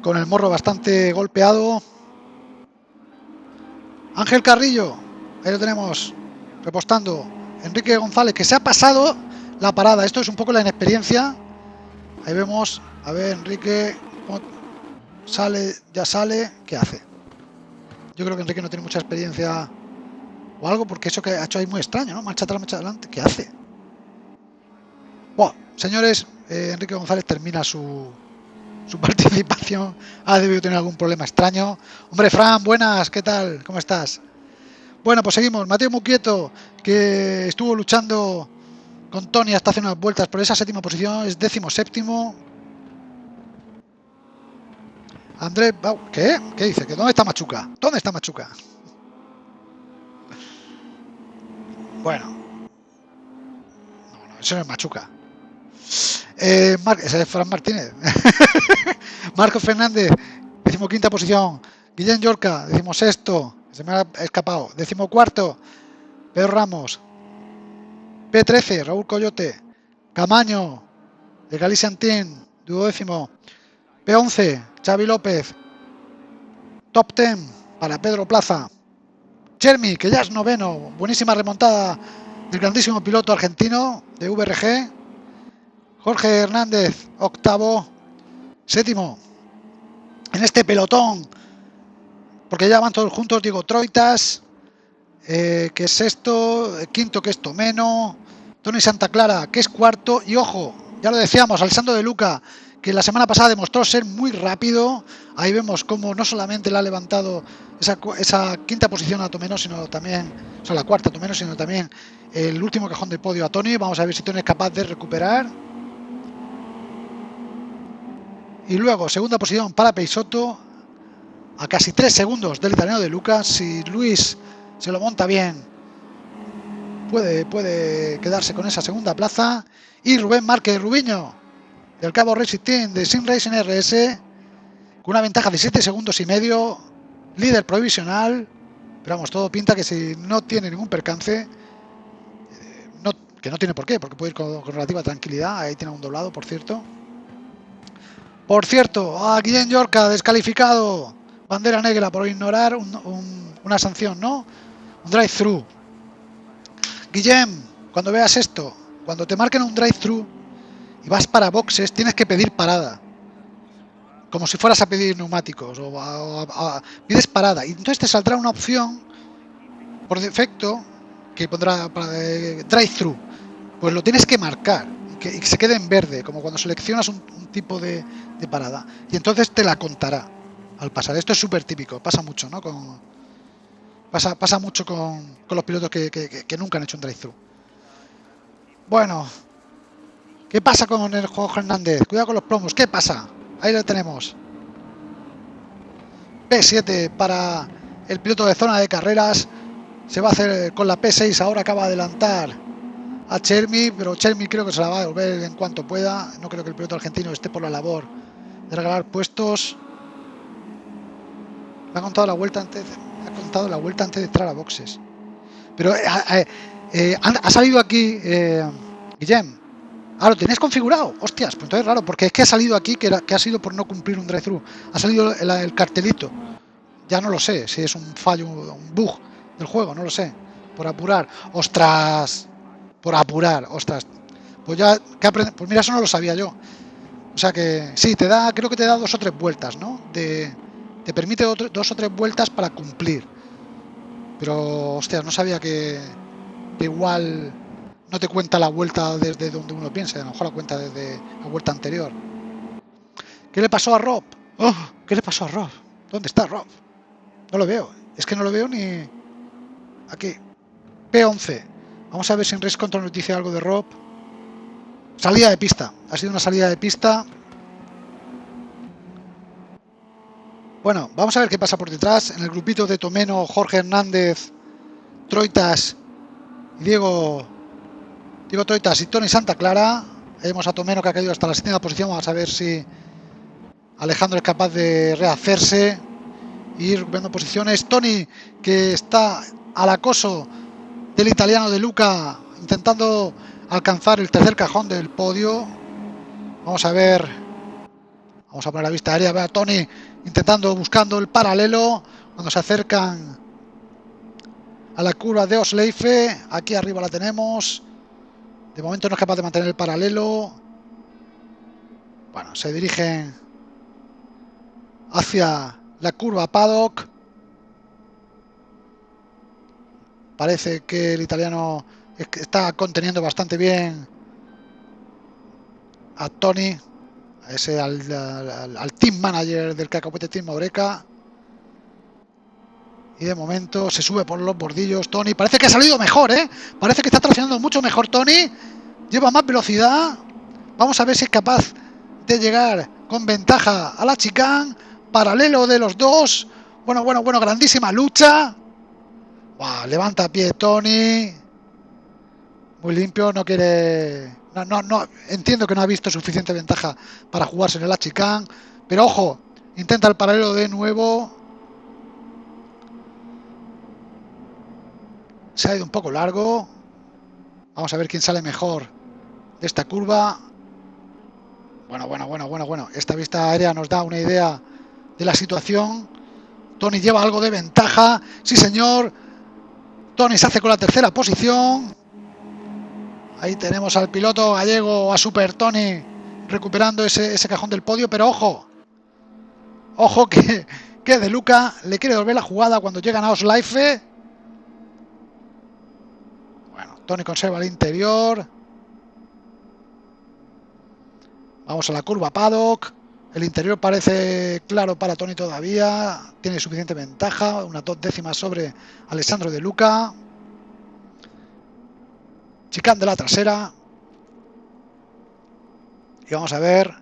con el morro bastante golpeado. Ángel Carrillo, ahí lo tenemos, repostando. Enrique González, que se ha pasado la parada. Esto es un poco la inexperiencia. Ahí vemos, a ver, Enrique, sale, ya sale, ¿qué hace? Yo creo que Enrique no tiene mucha experiencia o algo, porque eso que ha hecho ahí muy extraño, ¿no? Marcha atrás, marcha adelante, ¿qué hace? Bueno, señores, eh, Enrique González termina su, su participación. Ha debido tener algún problema extraño. Hombre, Fran, buenas, ¿qué tal? ¿Cómo estás? Bueno, pues seguimos. Mateo Muquieto, que estuvo luchando con Tony hasta hace unas vueltas por esa séptima posición, es décimo séptimo. Andrés, ¿qué? ¿Qué dice? ¿Que ¿Dónde está Machuca? ¿Dónde está Machuca? Bueno. No, no, eso no es Machuca. Eh, ese es Fran Martínez. Marco Fernández, decimoquinta posición. Guillén Yorca, decimosexto. Se me ha escapado. Decimocuarto. Pedro Ramos. P13, Raúl Coyote. Camaño, de Galicia Antín, duodécimo. P11, Xavi López. Top 10 para Pedro Plaza. Chermi, que ya es noveno. Buenísima remontada del grandísimo piloto argentino de VRG. Jorge Hernández, octavo. Séptimo. En este pelotón. Porque ya van todos juntos. Digo, Troitas. Eh, que es sexto. Quinto, que es Tomeno. Tony Santa Clara, que es cuarto. Y ojo, ya lo decíamos, Alessandro de Luca, que la semana pasada demostró ser muy rápido. Ahí vemos cómo no solamente le ha levantado esa, quinta posición a Tomeno, sino también, o sea, la cuarta a Tomeno, sino también el último cajón de podio a Tony. Vamos a ver si Tony es capaz de recuperar. Y luego, segunda posición para Peisoto, a casi tres segundos del italiano de Lucas. Si Luis se lo monta bien, puede, puede quedarse con esa segunda plaza. Y Rubén Márquez Rubiño, del Cabo Racing Team de Sim Racing RS, con una ventaja de 7 segundos y medio, líder provisional. Pero vamos, todo pinta que si no tiene ningún percance, eh, que no tiene por qué, porque puede ir con, relativa tranquilidad. Ahí tiene un doblado, por cierto. Por cierto, a Guillén Yorca descalificado. Bandera negra por ignorar una sanción, ¿no? Un drive-thru. Guillem, cuando veas esto, cuando te marquen un drive-thru y vas para boxes, tienes que pedir parada. Como si fueras a pedir neumáticos o, pides parada. Y entonces te saldrá una opción por defecto que pondrá eh, drive-thru. Pues lo tienes que marcar que, se quede en verde, como cuando seleccionas un, tipo de, parada. Y entonces te la contará al pasar. Esto es súper típico, pasa mucho, ¿no? Con, pasa, pasa mucho con, los pilotos que, que nunca han hecho un drive-thru. Bueno, ¿Qué pasa con el juego Hernández? Cuidado con los plomos. ¿Qué pasa? Ahí lo tenemos. P7 para el piloto de zona de carreras. Se va a hacer con la P6. Ahora acaba de adelantar a Chermi, pero Chermi creo que se la va a devolver en cuanto pueda. No creo que el piloto argentino esté por la labor de regalar puestos. Me ha contado la vuelta antes, ha contado la vuelta antes de entrar a boxes. Pero eh, eh, eh, ha salido aquí Guillem Ah, lo tenéis configurado. Hostias, pues entonces es raro, porque es que ha salido aquí que, ha sido por no cumplir un drive-thru. Ha salido el, cartelito. Ya no lo sé si es un fallo, un bug del juego, no lo sé. Por apurar. Ostras. Por apurar, ostras. Pues ya, ¿qué Pues mira, eso no lo sabía yo. O sea que sí, te da, creo que te da dos o tres vueltas, ¿no? De, te permite dos o tres vueltas para cumplir. Pero, hostias, no sabía que, que igual no te cuenta la vuelta desde donde uno piensa, a lo mejor la cuenta desde la vuelta anterior. ¿Qué le pasó a Rob? Oh, ¿Qué le pasó a Rob? ¿Dónde está Rob? No lo veo. Es que no lo veo ni... Aquí. P11. Vamos a ver si en Race Control nos algo de Rob. Salida de pista. Ha sido una salida de pista. Bueno, vamos a ver qué pasa por detrás. En el grupito de Tomeno, Jorge Hernández, Troitas, Diego, Diego Troitas y Tony Santa Clara. Vemos a Tomeno que ha caído hasta la séptima posición. Vamos a ver si Alejandro es capaz de rehacerse. Ir recuperando posiciones. Tony que está al acoso del italiano de Luca intentando alcanzar el tercer cajón del podio. Vamos a ver. Vamos a poner la vista aérea. Ve a Tony intentando, buscando el paralelo. Cuando se acercan a la curva de Osleife. Aquí arriba la tenemos. De momento no es capaz de mantener el paralelo. Bueno, se dirigen hacia la curva Paddock. Parece que el italiano está conteniendo bastante bien a Tony, ese al, team manager del Cacahuete Team Oreca. Y de momento se sube por los bordillos Tony. Parece que ha salido mejor, ¿eh? Parece que está traccionando mucho mejor Tony. Lleva más velocidad. Vamos a ver si es capaz de llegar con ventaja a la chicane. Paralelo de los dos. Bueno, bueno, bueno, grandísima lucha. Levanta pie Tony. Muy limpio, no quiere... No, no, no, entiendo que no ha visto suficiente ventaja para jugarse en el Achicán. Pero ojo, intenta el paralelo de nuevo. Se ha ido un poco largo. Vamos a ver quién sale mejor de esta curva. Bueno, bueno, bueno, bueno, bueno. Esta vista aérea nos da una idea de la situación. Tony lleva algo de ventaja. Sí, señor. Tony se hace con la tercera posición. Ahí tenemos al piloto gallego, a Super Tony, recuperando ese, cajón del podio, pero ojo, ojo que, que De Luca le quiere volver la jugada cuando llegan a Oslife. Bueno, Tony conserva el interior. Vamos a la curva paddock. El interior parece claro para Tony todavía. Tiene suficiente ventaja. Unas dos décimas sobre Alessandro De Luca. Chicán de la trasera. Y vamos a ver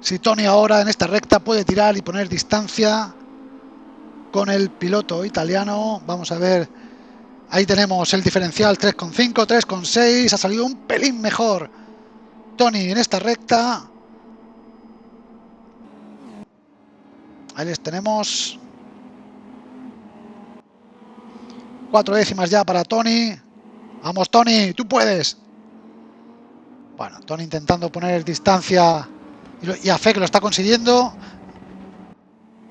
si Tony ahora en esta recta puede tirar y poner distancia con el piloto italiano. Vamos a ver. Ahí tenemos el diferencial 3,5, 3,6. Ha salido un pelín mejor Tony en esta recta. Ahí les tenemos. Cuatro décimas ya para Tony. Vamos, Tony, tú puedes. Bueno, Tony intentando poner distancia y, a fe que lo está consiguiendo.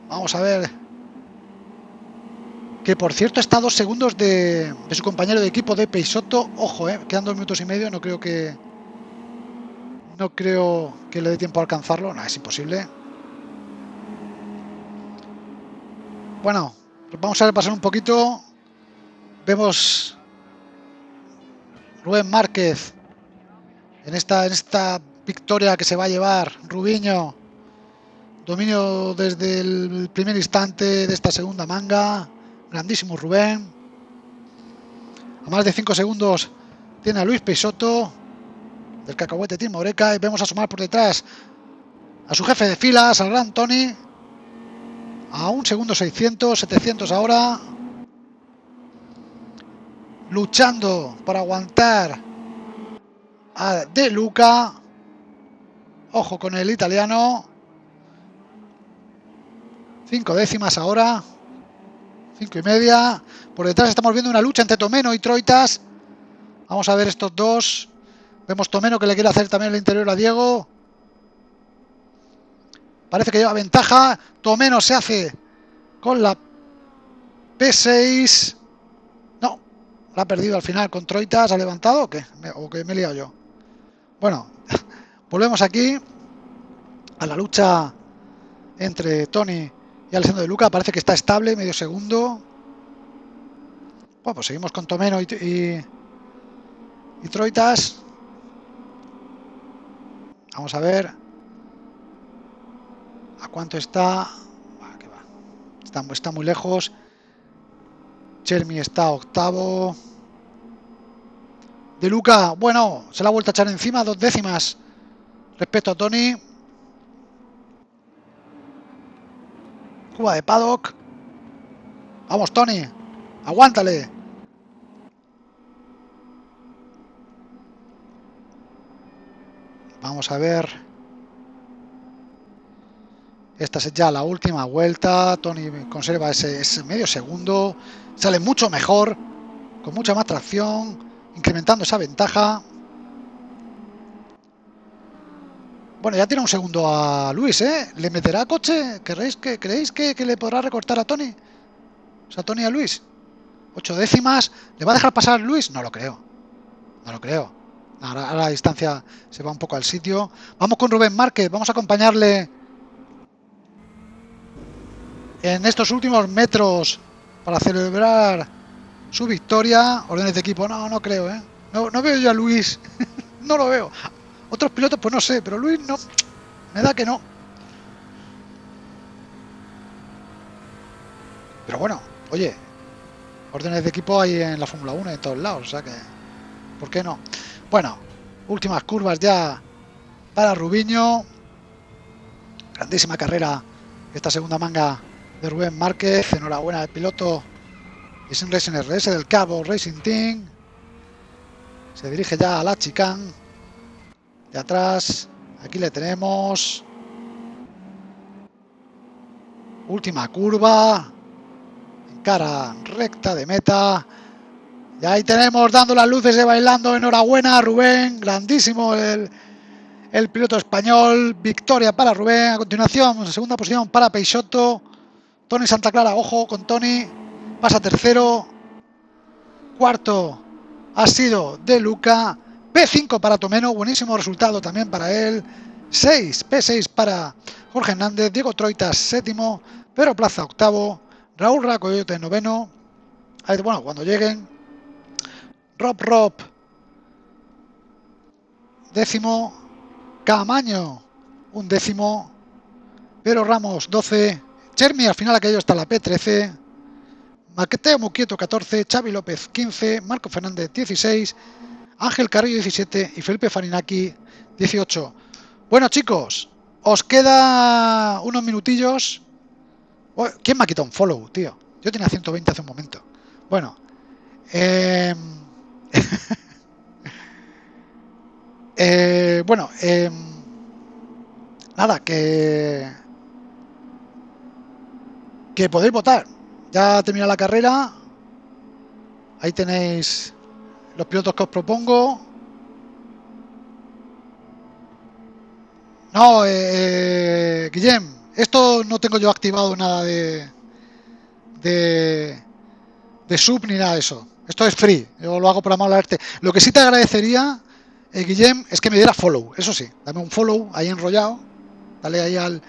Vamos a ver. Que por cierto está dos segundos de, su compañero de equipo de Peisoto. Ojo, eh, quedan dos minutos y medio. No creo que. No creo que le dé tiempo a alcanzarlo. No, es imposible. Bueno, vamos a repasar un poquito. Vemos Rubén Márquez en esta, en esta victoria que se va a llevar Rubiño. Dominio desde el primer instante de esta segunda manga. Grandísimo Rubén. A más de 5 segundos tiene a Luis Peixoto del Cacahuete Team Oreca y vemos asomar por detrás a su jefe de filas, al gran Tony. A un segundo 600, 700 ahora luchando para aguantar a De Luca. Ojo con el italiano. Cinco décimas ahora. Cinco y media. Por detrás estamos viendo una lucha entre Tomeno y Troitas. Vamos a ver estos dos. Vemos Tomeno que le quiere hacer también el interior a Diego. Parece que lleva ventaja. Tomeno se hace con la P6. ¿La ha perdido al final con Troitas? ¿Ha levantado o qué? ¿O que me he liado yo? Bueno, volvemos aquí a la lucha entre Tony y Alessandro de Luca. Parece que está estable, medio segundo. Bueno, pues seguimos con Tomeno y, y, Troitas. Vamos a ver a cuánto está. Está, está muy lejos. Chermi está octavo. De Luca, bueno, se la ha vuelto a echar encima, dos décimas respecto a Tony. Cuba de paddock. Vamos, Tony. Aguántale. Vamos a ver. Esta es ya la última vuelta. Tony conserva ese, medio segundo. Sale mucho mejor. Con mucha más tracción. Incrementando esa ventaja. Bueno, ya tiene un segundo a Luis, ¿eh? ¿Le meterá coche? ¿Creéis que, ¿creéis que, que le podrá recortar a Tony? O sea, Tony a Luis. Ocho décimas. ¿Le va a dejar pasar Luis? No lo creo. No lo creo. Ahora, la distancia se va un poco al sitio. Vamos con Rubén Márquez, vamos a acompañarle en estos últimos metros para celebrar su victoria. Órdenes de equipo, no, no creo, ¿eh? No, no veo yo a Luis, no lo veo. Otros pilotos, pues no sé, pero Luis no, me da que no. Pero bueno, oye, órdenes de equipo hay en la Fórmula 1 en todos lados, o sea que, ¿por qué no? Bueno, últimas curvas ya para Rubiño. Grandísima carrera esta segunda manga de Rubén Márquez. Enhorabuena al piloto sin Racing RS del Cabo Racing Team. Se dirige ya a la chicane. De atrás, aquí le tenemos. Última curva. En cara recta de meta. Y ahí tenemos dando las luces de bailando. Enhorabuena, Rubén. Grandísimo el, el piloto español. Victoria para Rubén. A continuación, segunda posición para Peixoto. Tony Santa Clara, ojo con Tony. Pasa tercero. Cuarto ha sido de Luca. P5 para Tomeno. Buenísimo resultado también para él. 6. P6 para Jorge Hernández. Diego Troitas, séptimo. Pedro Plaza, octavo. Raúl Racoyote, noveno. Bueno, cuando lleguen Rob Rob. Décimo. Camaño. Un décimo. Pero Ramos 12. Chermi al final aquello está la P13. Maqueteo Muquieto 14. Xavi López 15. Marco Fernández 16. Ángel Carrillo 17. Y Felipe Farinaki 18. Bueno chicos. Os queda unos minutillos. ¿Quién me ha quitado un follow, tío? Yo tenía 120 hace un momento. Bueno. Eh, Eh, bueno, em, nada, que, que podéis votar. Ya termina la carrera. Ahí tenéis los pilotos que os propongo. No, eh, Guillem, esto no tengo yo activado nada de, de, de sub ni nada de eso. Esto es free, yo lo hago por amor al arte. Lo que sí te agradecería, eh, Guillem, es que me diera follow, eso sí, dame un follow ahí enrollado, dale ahí al,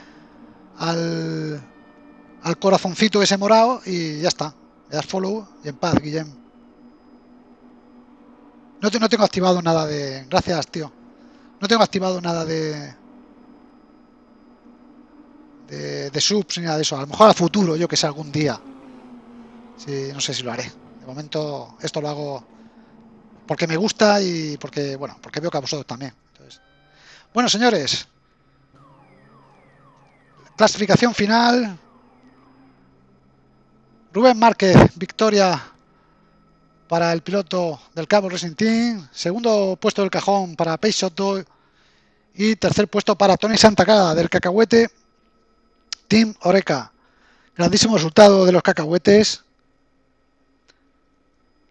al, al corazoncito ese morado y ya está. Me das follow y en paz, Guillem. No, no tengo activado nada de... Gracias, tío. No tengo activado nada de... De, de subs ni nada de eso. A lo mejor a futuro, yo que sé, algún día. Sí, no sé si lo haré. De momento esto lo hago porque me gusta y porque, bueno, porque veo que a vosotros también. bueno, señores. Clasificación final. Rubén Márquez, victoria para el piloto del Cabo Racing Team. Segundo puesto del cajón para Peixoto. Y tercer puesto para Tony Santacada del Cacahuete Team Oreca. Grandísimo resultado de los cacahuetes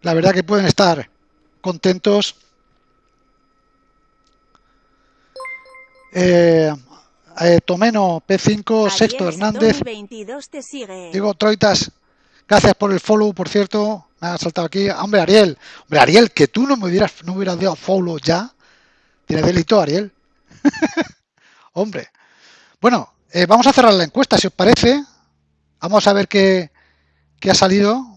la verdad que pueden estar contentos. Eh, eh, Tomeno P5, Sexto Hernández. Digo, Troitas, gracias por el follow, por cierto. Me ha saltado aquí. Hombre, Ariel. Hombre, Ariel, que tú no me hubieras, no hubieras dado follow ya. Tiene delito, Ariel. Hombre. Bueno, eh, vamos a cerrar la encuesta, si os parece. Vamos a ver qué, qué ha salido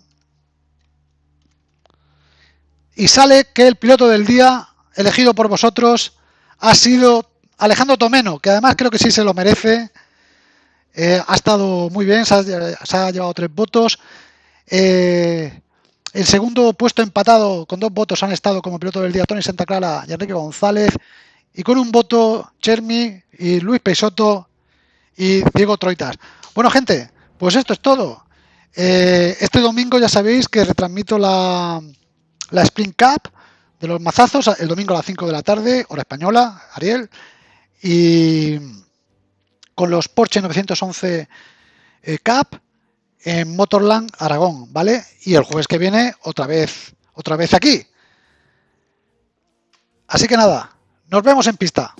y sale que el piloto del día elegido por vosotros ha sido Alejandro Tomeno, que además creo que sí se lo merece. Eh, ha estado muy bien, se ha, llevado tres votos. Eh, el segundo puesto empatado con dos votos han estado como piloto del día Tony Santa Clara y Enrique González. Y con un voto Chermi y Luis Peixoto y Diego Troitas. Bueno, gente, Pues esto es todo. Eh, este domingo ya sabéis que retransmito la, la Spring Cup de los mazazos el domingo a las 5 de la tarde, hora española, Ariel. Y con los Porsche 911 eh, Cup en Motorland Aragón, ¿vale? Y el jueves que viene otra vez, otra vez aquí. Así que nada, nos vemos en pista.